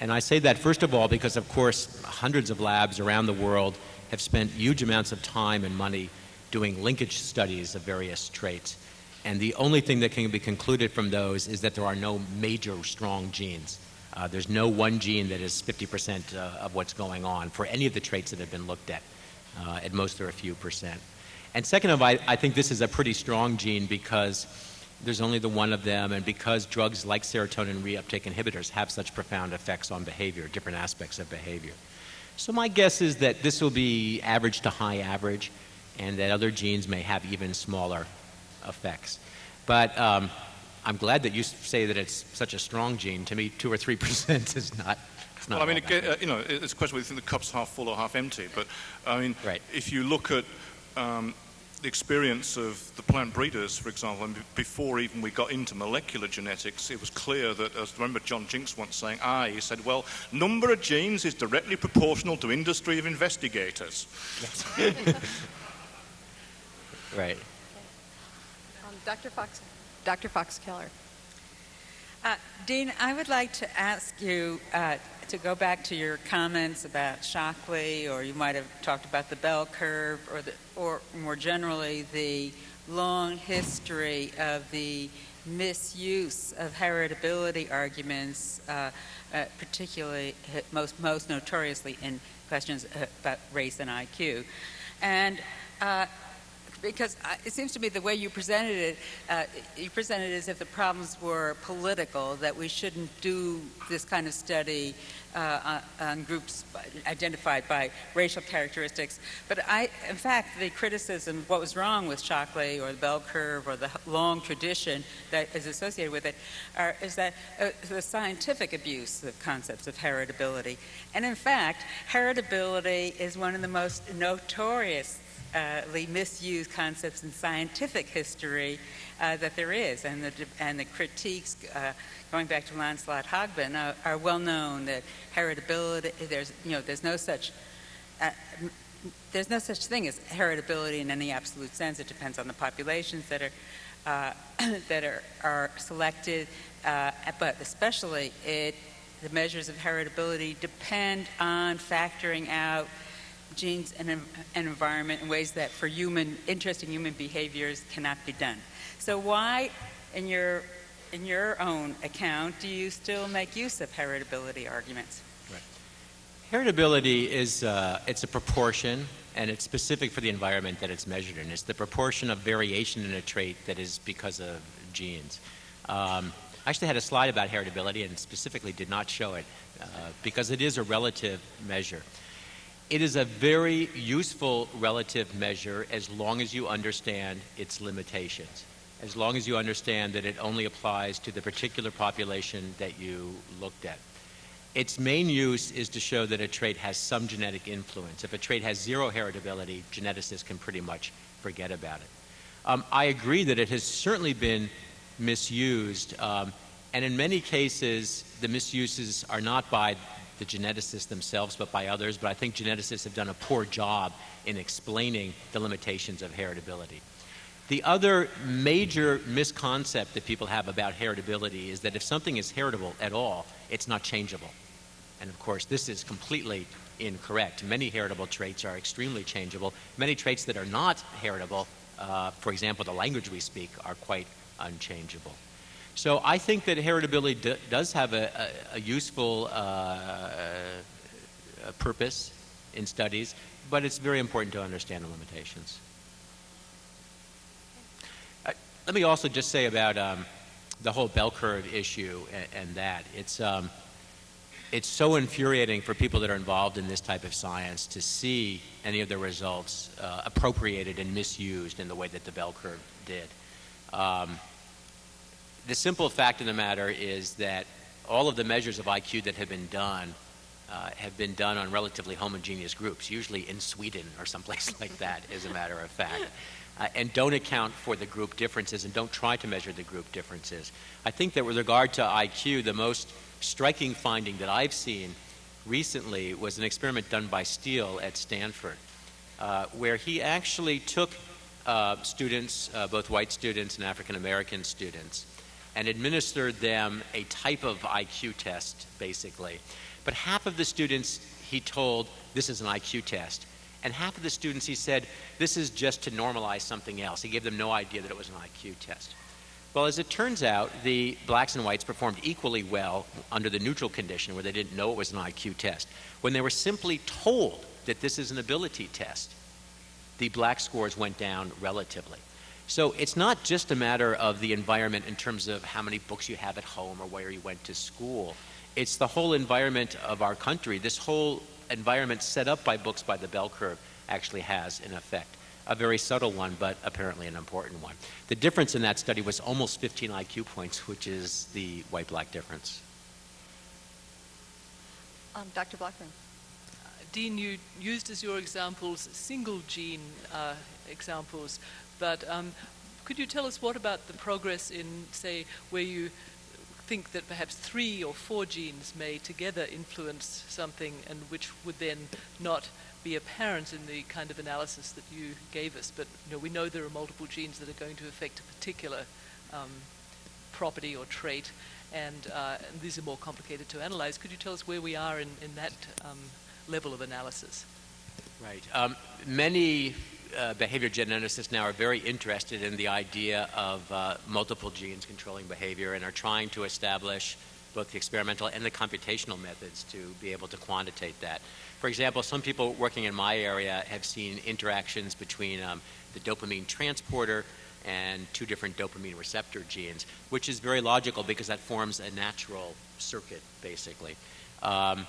And I say that, first of all, because, of course, hundreds of labs around the world have spent huge amounts of time and money doing linkage studies of various traits. And the only thing that can be concluded from those is that there are no major strong genes. Uh, there's no one gene that is 50% uh, of what's going on for any of the traits that have been looked at. Uh, at most, there are a few percent. And second of all, I, I think this is a pretty strong gene because there's only the one of them, and because drugs like serotonin reuptake inhibitors have such profound effects on behavior, different aspects of behavior. So my guess is that this will be average to high average, and that other genes may have even smaller effects. But um, I'm glad that you say that it's such a strong gene. To me, two or three (laughs) percent is not. Well, I mean, it, uh, you know, it's a question whether you think the cup's half full or half empty. But I mean, Right. if you look at um, the experience of the plant breeders, for example, and before even we got into molecular genetics, it was clear that, as I remember John Jinks once saying, ah, he said, well, number of genes is directly proportional to industry of investigators. (laughs) Right. Um, Dr. Fox, Dr. Fox Keller. Uh, Dean, I would like to ask you uh, to go back to your comments about Shockley, or you might have talked about the bell curve, or, the, or more generally, the long history of the misuse of heritability arguments, uh, uh, particularly most, most notoriously in questions uh, about race and IQ. And uh, because it seems to me the way you presented it, uh, you presented it as if the problems were political, that we shouldn't do this kind of study uh, on, groups identified by racial characteristics. But I, in fact, the criticism, what was wrong with Shockley or the bell curve or the long tradition that is associated with it, are, is that uh, the scientific abuse of concepts of heritability. And in fact, heritability is one of the most notorious misused concepts in scientific history uh, that there is, and the and the critiques uh, going back to Lancelot Hogben are, are, well known that heritability there's you know there's no such uh, there's no such thing as heritability in any absolute sense. It depends on the populations that are uh, (coughs) that are are selected, uh, but especially it the measures of heritability depend on factoring out genes and an environment in ways that for human, interesting human behaviors cannot be done. So why, in your, in your own account, do you still make use of heritability arguments? Right. Heritability is, uh, it's a proportion and it's specific for the environment that it's measured in. It's the proportion of variation in a trait that is because of genes. Um, I actually had a slide about heritability and specifically did not show it uh, because it is a relative measure. It is a very useful relative measure as long as you understand its limitations, as long as you understand that it only applies to the particular population that you looked at. Its main use is to show that a trait has some genetic influence. If a trait has zero heritability, geneticists can pretty much forget about it. Um, I agree that it has certainly been misused, um, and in many cases, the misuses are not by the geneticists themselves, but by others. But I think geneticists have done a poor job in explaining the limitations of heritability. The other major misconcept that people have about heritability is that if something is heritable at all, it's not changeable. And of course, this is completely incorrect. Many heritable traits are extremely changeable. Many traits that are not heritable, uh, for example, the language we speak, are quite unchangeable. So I think that heritability does have a, a, a useful uh, a purpose in studies, but it's very important to understand the limitations. Uh, let me also just say about um, the whole bell curve issue and, and that. It's, um, it's so infuriating for people that are involved in this type of science to see any of the results uh, appropriated and misused in the way that the bell curve did. Um, the simple fact of the matter is that all of the measures of IQ that have been done uh, have been done on relatively homogeneous groups, usually in Sweden or someplace (laughs) like that, as a matter of fact, uh, and don't account for the group differences and don't try to measure the group differences. I think that with regard to IQ, the most striking finding that I've seen recently was an experiment done by Steele at Stanford, uh, where he actually took uh, students, uh, both white students and African American students, and administered them a type of IQ test, basically. But half of the students he told, this is an IQ test. And half of the students he said, this is just to normalize something else. He gave them no idea that it was an IQ test. Well, as it turns out, the blacks and whites performed equally well under the neutral condition where they didn't know it was an IQ test. When they were simply told that this is an ability test, the black scores went down relatively. So it's not just a matter of the environment in terms of how many books you have at home or where you went to school. It's the whole environment of our country. This whole environment set up by books by the bell curve actually has an effect. A very subtle one, but apparently an important one. The difference in that study was almost 15 IQ points, which is the white black difference. Um, Dr. Blackburn. Uh, Dean, you used as your examples single gene uh, examples but um, could you tell us what about the progress in, say, where you think that perhaps three or four genes may together influence something and which would then not be apparent in the kind of analysis that you gave us, but you know, we know there are multiple genes that are going to affect a particular um, property or trait, and, uh, and, these are more complicated to analyze. Could you tell us where we are in, in that um, level of analysis? Right. Um, many uh, behavior geneticists now are very interested in the idea of uh, multiple genes controlling behavior and are trying to establish both the experimental and the computational methods to be able to quantitate that. For example, some people working in my area have seen interactions between um, the dopamine transporter and two different dopamine receptor genes, which is very logical because that forms a natural circuit, basically. Um,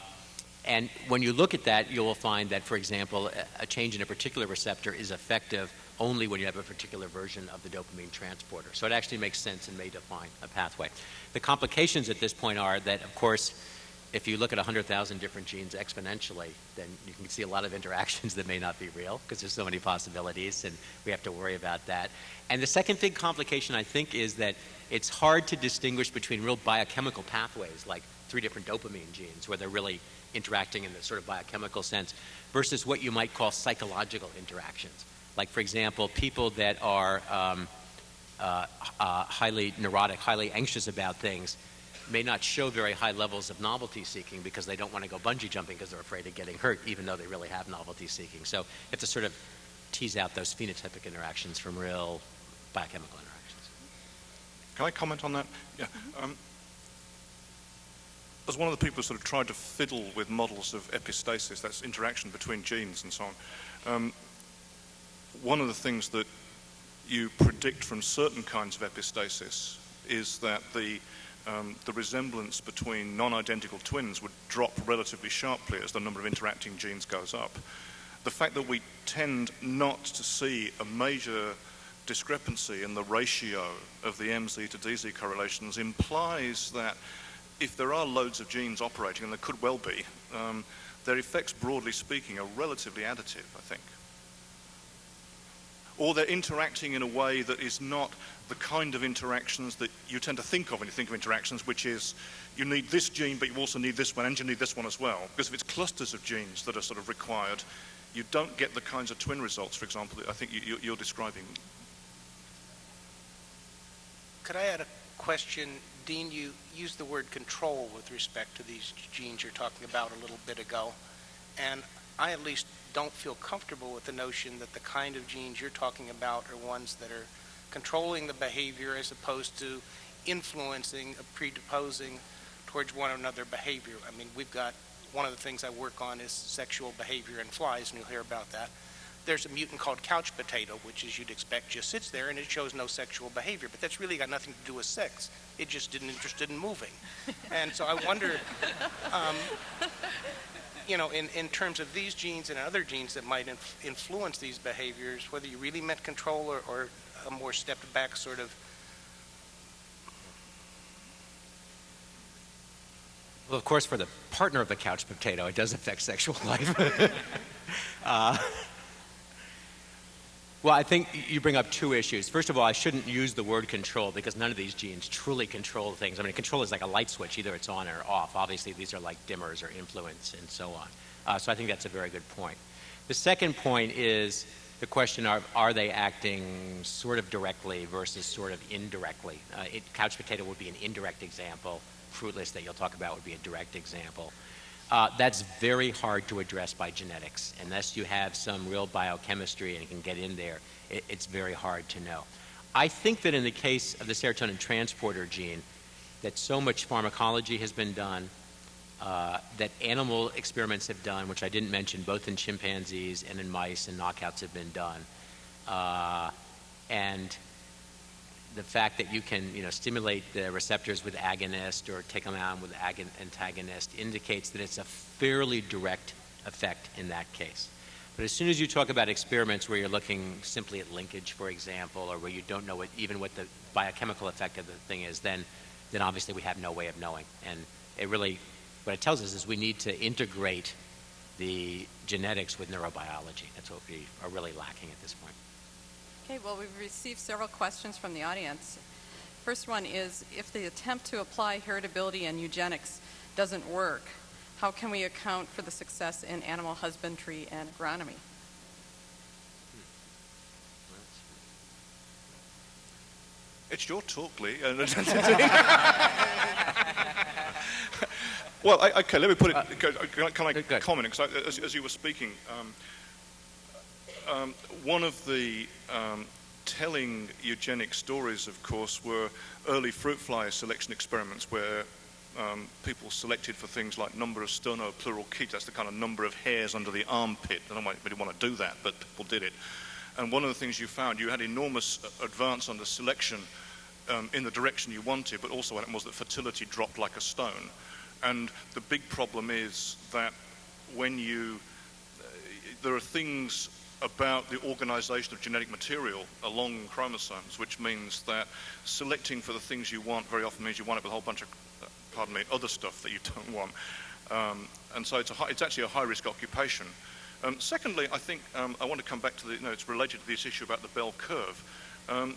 and when you look at that, you will find that, for example, a change in a particular receptor is effective only when you have a particular version of the dopamine transporter. So it actually makes sense and may define a pathway. The complications at this point are that, of course, if you look at 100,000 different genes exponentially, then you can see a lot of (laughs) interactions that may not be real because there's so many possibilities, and we have to worry about that. And the second big complication, I think, is that it's hard to distinguish between real biochemical pathways, like three different dopamine genes, where they're really interacting in the sort of biochemical sense, versus what you might call psychological interactions. Like, for example, people that are um, uh, uh, highly neurotic, highly anxious about things may not show very high levels of novelty seeking because they don't want to go bungee jumping because they're afraid of getting hurt, even though they really have novelty seeking. So you have to sort of tease out those phenotypic interactions from real biochemical interactions. Can I comment on that? Yeah. Um, as one of the people who sort of tried to fiddle with models of epistasis, that's interaction between genes and so on, um, one of the things that you predict from certain kinds of epistasis is that the um, the resemblance between non-identical twins would drop relatively sharply as the number of interacting genes goes up. The fact that we tend not to see a major discrepancy in the ratio of the MZ to DZ correlations implies that if there are loads of genes operating, and there could well be, um, their effects, broadly speaking, are relatively additive, I think. Or they're interacting in a way that is not the kind of interactions that you tend to think of when you think of interactions, which is you need this gene, but you also need this one, and you need this one as well. Because if it's clusters of genes that are sort of required, you don't get the kinds of twin results, for example, that I think you, are describing. Could I add a question? Dean, you used the word control with respect to these genes you're talking about a little bit ago. And I at least don't feel comfortable with the notion that the kind of genes you're talking about are ones that are controlling the behavior as opposed to influencing, or predisposing towards one another behavior. I mean, we've got one of the things I work on is sexual behavior in flies, and you'll hear about that. There's a mutant called couch potato, which, as you'd expect, just sits there and it shows no sexual behavior. But that's really got nothing to do with sex. It just didn't interested in moving. And so I wonder, um, you know, in, in terms of these genes and other genes that might inf- influence these behaviors, whether you really meant control or, or a more stepped back sort of Well, of course, for the partner of the couch potato, it does affect sexual life. (laughs) uh, well, I think you bring up two issues. First of all, I shouldn't use the word control because none of these genes truly control things. I mean, control is like a light switch, either it's on or off. Obviously, these are like dimmers or influence and so on. Uh, so I think that's a very good point. The second point is the question of are they acting sort of directly versus sort of indirectly? Uh, it, couch potato would be an indirect example. Fruitless that you'll talk about would be a direct example. Uh, that's very hard to address by genetics. Unless you have some real biochemistry and can get in there, it, it's very hard to know. I think that in the case of the serotonin transporter gene, that so much pharmacology has been done, uh, that animal experiments have done, which I didn't mention, both in chimpanzees and in mice, and knockouts have been done. Uh, and the fact that you can, you know, stimulate the receptors with agonist or take them out with antagonist indicates that it's a fairly direct effect in that case. But as soon as you talk about experiments where you're looking simply at linkage, for example, or where you don't know what, even what the biochemical effect of the thing is, then, then obviously we have no way of knowing. And it really what it tells us is we need to integrate the genetics with neurobiology. That's what we are really lacking at this point. Okay, well, we've received several questions from the audience. First one is if the attempt to apply heritability and eugenics doesn't work, how can we account for the success in animal husbandry and agronomy? It's your talk, Lee. (laughs) Well, I, okay, let me put it. Uh, can, can, I comment? Because as, as, you were speaking, um, um, one of the um, telling eugenic stories, of course, were early fruit fly selection experiments where um, people selected for things like number of sternocleidomastoid, that's the kind of number of hairs under the armpit. I don't really want to do that, but people did it. And one of the things you found, you had enormous uh, advance under selection um, in the direction you wanted, but also what was that fertility dropped like a stone. And the big problem is that when you, uh, there are things about the organization of genetic material along chromosomes, which means that selecting for the things you want very often means you want it with a whole bunch of, uh, pardon me, other stuff that you (laughs) don't want. Um, and so it's, high, it's, actually a high risk occupation. Um, secondly, I think um, I want to come back to the, you know, it's related to this issue about the bell curve. Um,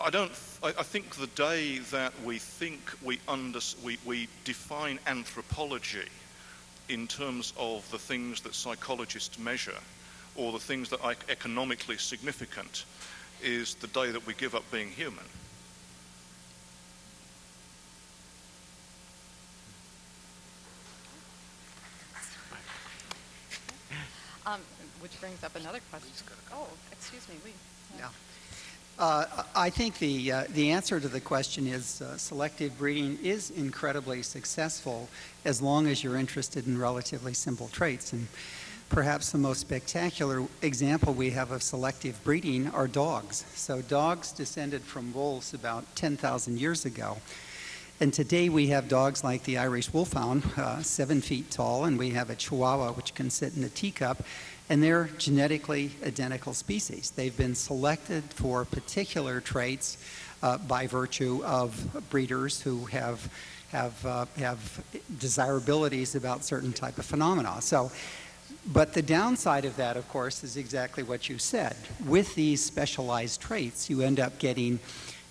I don't. I, I, think the day that we think we, under, we, we define anthropology in terms of the things that psychologists measure, or the things that are economically significant, is the day that we give up being human. Um, which brings up another question. Oh, excuse me, Lee. Yeah. Uh, I think the, uh, the answer to the question is uh, selective breeding is incredibly successful as long as you're interested in relatively simple traits. And perhaps the most spectacular example we have of selective breeding are dogs. So dogs descended from wolves about 10,000 years ago. And today we have dogs like the Irish Wolfhound, uh, seven feet tall, and we have a Chihuahua which can sit in a teacup and they're genetically identical species. They've been selected for particular traits uh, by virtue of breeders who have have uh, have desirabilities about certain type of phenomena. So. But the downside of that, of course, is exactly what you said. With these specialized traits, you end up getting,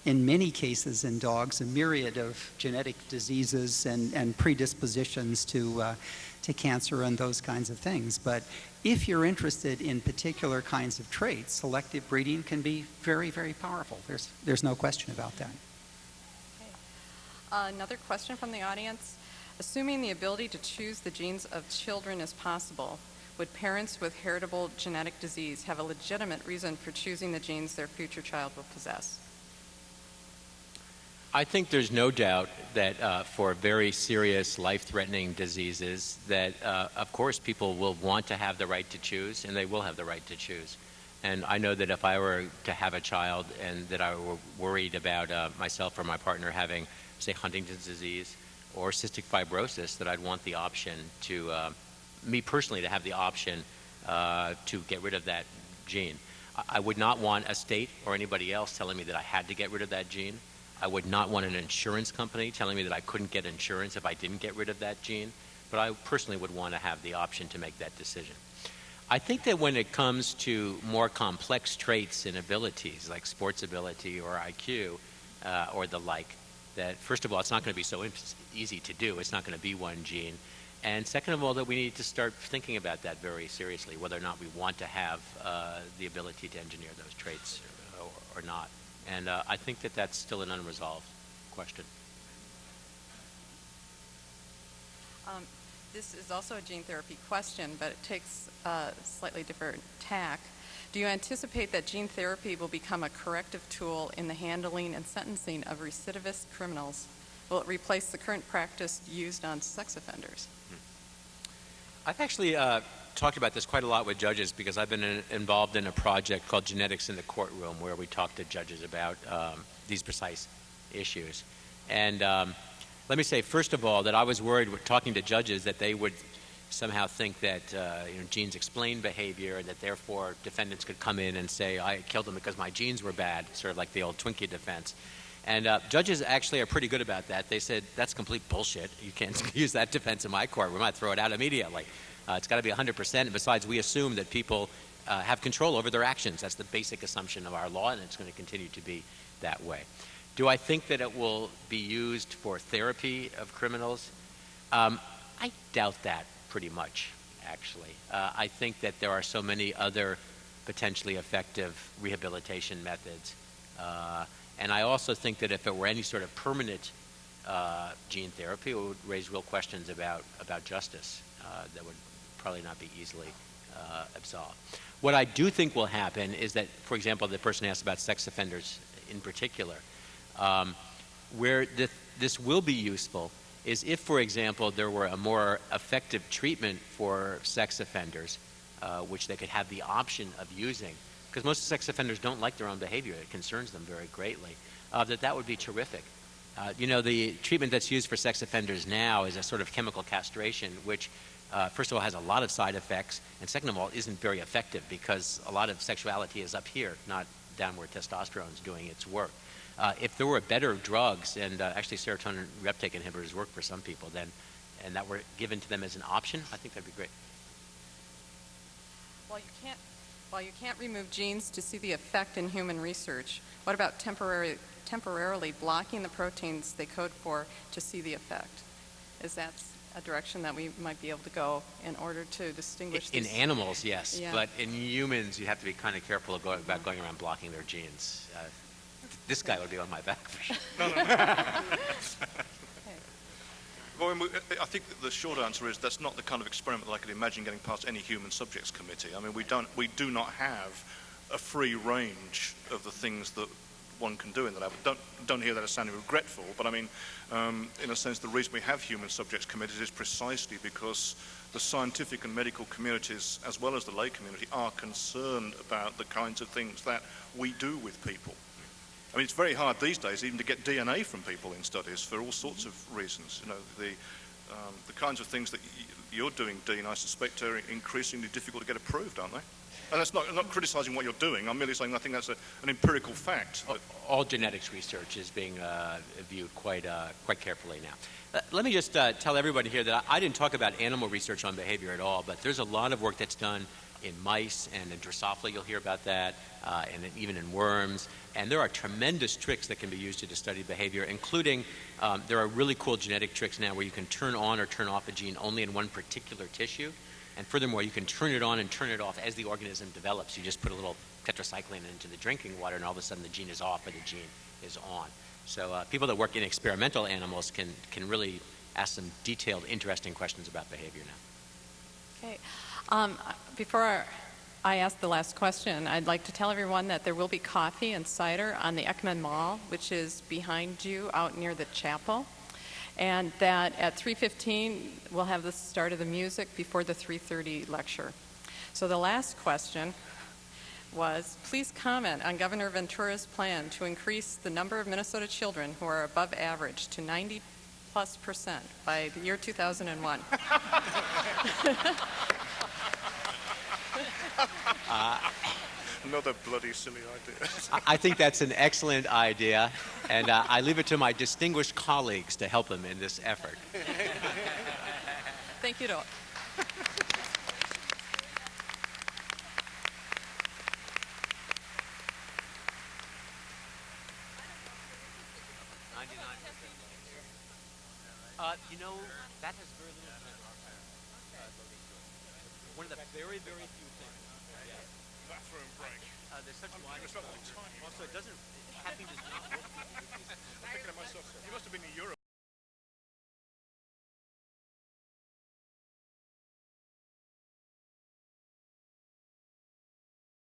in many cases in dogs, a myriad of genetic diseases and, and predispositions to, uh, to cancer and those kinds of things. But if you're interested in particular kinds of traits, selective breeding can be very, very powerful. There's, there's no question about that. Uh, another question from the audience. Assuming the ability to choose the genes of children is possible, would parents with heritable genetic disease have a legitimate reason for choosing the genes their future child will possess? I think there's no doubt that uh, for very serious life-threatening diseases that, uh, of course, people will want to have the right to choose, and they will have the right to choose. And I know that if I were to have a child and that I were worried about uh, myself or my partner having, say, Huntington's disease or cystic fibrosis, that I'd want the option to, uh, me personally, to have the option uh, to get rid of that gene. I would not want a state or anybody else telling me that I had to get rid of that gene. I would not want an insurance company telling me that I couldn't get insurance if I didn't get rid of that gene, but I personally would want to have the option to make that decision. I think that when it comes to more complex traits and abilities like sports ability or IQ uh, or the like, that first of all, it's not going to be so easy to do. It's not going to be one gene. And second of all, that we need to start thinking about that very seriously, whether or not we want to have uh, the ability to engineer those traits or, or not. And uh, I think that that's still an unresolved question. Um, this is also a gene therapy question, but it takes a slightly different tack. Do you anticipate that gene therapy will become a corrective tool in the handling and sentencing of recidivist criminals? Will it replace the current practice used on sex offenders? Hmm. I've actually uh, talked about this quite a lot with judges because I've been in, involved in a project called Genetics in the Courtroom where we talk to judges about um, these precise issues. And um, let me say, first of all, that I was worried with talking to judges that they would somehow think that uh, you know, genes explain behavior and that therefore defendants could come in and say, I killed him because my genes were bad, sort of like the old Twinkie defense. And uh, judges actually are pretty good about that. They said, that's complete bullshit. You can't (laughs) use that defense in my court. We might throw it out immediately. Uh, it's got to be 100%. And besides, we assume that people uh, have control over their actions. That's the basic assumption of our law, and it's going to continue to be that way. Do I think that it will be used for therapy of criminals? Um, I doubt that pretty much, actually. Uh, I think that there are so many other potentially effective rehabilitation methods. And I also think that if it were any sort of permanent uh, gene therapy, it would raise real questions about, about justice uh, that would probably not be easily uh, absolved. What I do think will happen is that, for example, the person asked about sex offenders in particular. Um, Where th- this will be useful is if, for example, there were a more effective treatment for sex offenders, uh, which they could have the option of using, because most sex offenders don't like their own behavior. It concerns them very greatly. Uh, that that would be terrific. Uh, you know, the treatment that's used for sex offenders now is a sort of chemical castration, which, uh, first of all, has a lot of side effects, and second of all, isn't very effective because a lot of sexuality is up here, not down where testosterone is doing its work. Uh, if there were better drugs, and uh, actually serotonin reuptake inhibitors work for some people, then, and that were given to them as an option, I think that'd be great. While you can't, while you can't remove genes to see the effect in human research, what about temporary, temporarily blocking the proteins they code for to see the effect? Is that a direction that we might be able to go in order to distinguish In these? animals, yes, Yeah. but in humans, you have to be kind of careful of go- about going around blocking their genes. Uh, this guy would be on my back for sure. Well, (laughs) I mean, I think the short answer is that's not the kind of experiment that I could imagine getting past any human subjects committee. I mean, we don't, we do not have a free range of the things that one can do in the lab. Don't don't hear that as sounding regretful, but I mean, um, in a sense, the reason we have human subjects committees is precisely because the scientific and medical communities, as well as the lay community, are concerned about the kinds of things that we do with people. I mean, it's very hard these days even to get DNA from people in studies for all sorts of reasons. You know, the, um, the kinds of things that you're doing, Dean, I suspect are increasingly difficult to get approved, aren't they? And that's not, I'm not criticising what you're doing. I'm merely saying I think that's a, an empirical fact. that- all genetics research is being uh, viewed quite uh, quite carefully now. Uh, let me just uh, tell everybody here that I, I didn't talk about animal research on behavior at all, but there's a lot of work that's done in mice and in Drosophila. You'll hear about that, uh, and even in worms. And there are tremendous tricks that can be used to study behavior, including um, there are really cool genetic tricks now where you can turn on or turn off a gene only in one particular tissue. And furthermore, you can turn it on and turn it off as the organism develops. You just put a little tetracycline into the drinking water, and all of a sudden the gene is off or the gene is on. So uh, people that work in experimental animals can, can really ask some detailed, interesting questions about behavior now. Okay. Um, before I ask the last question, I'd like to tell everyone that there will be coffee and cider on the Eckman Mall, which is behind you out near the chapel. And that at 3:15 we'll have the start of the music before the 3:30 lecture. So the last question was, please comment on Governor Ventura's plan to increase the number of Minnesota children who are above average to 90 plus percent by the year 2001. (laughs) (laughs) Another bloody silly idea. I, I think that's an excellent idea, and uh, I leave it to my distinguished colleagues to help them in this effort. Thank you to Uh, you know, that has very little to do One of the very, very few things. Bathroom break. Uh, there's such wide. like time. Also, it doesn't. Happiness (laughs) does not work. I'm thinking of myself. You must have been in Europe.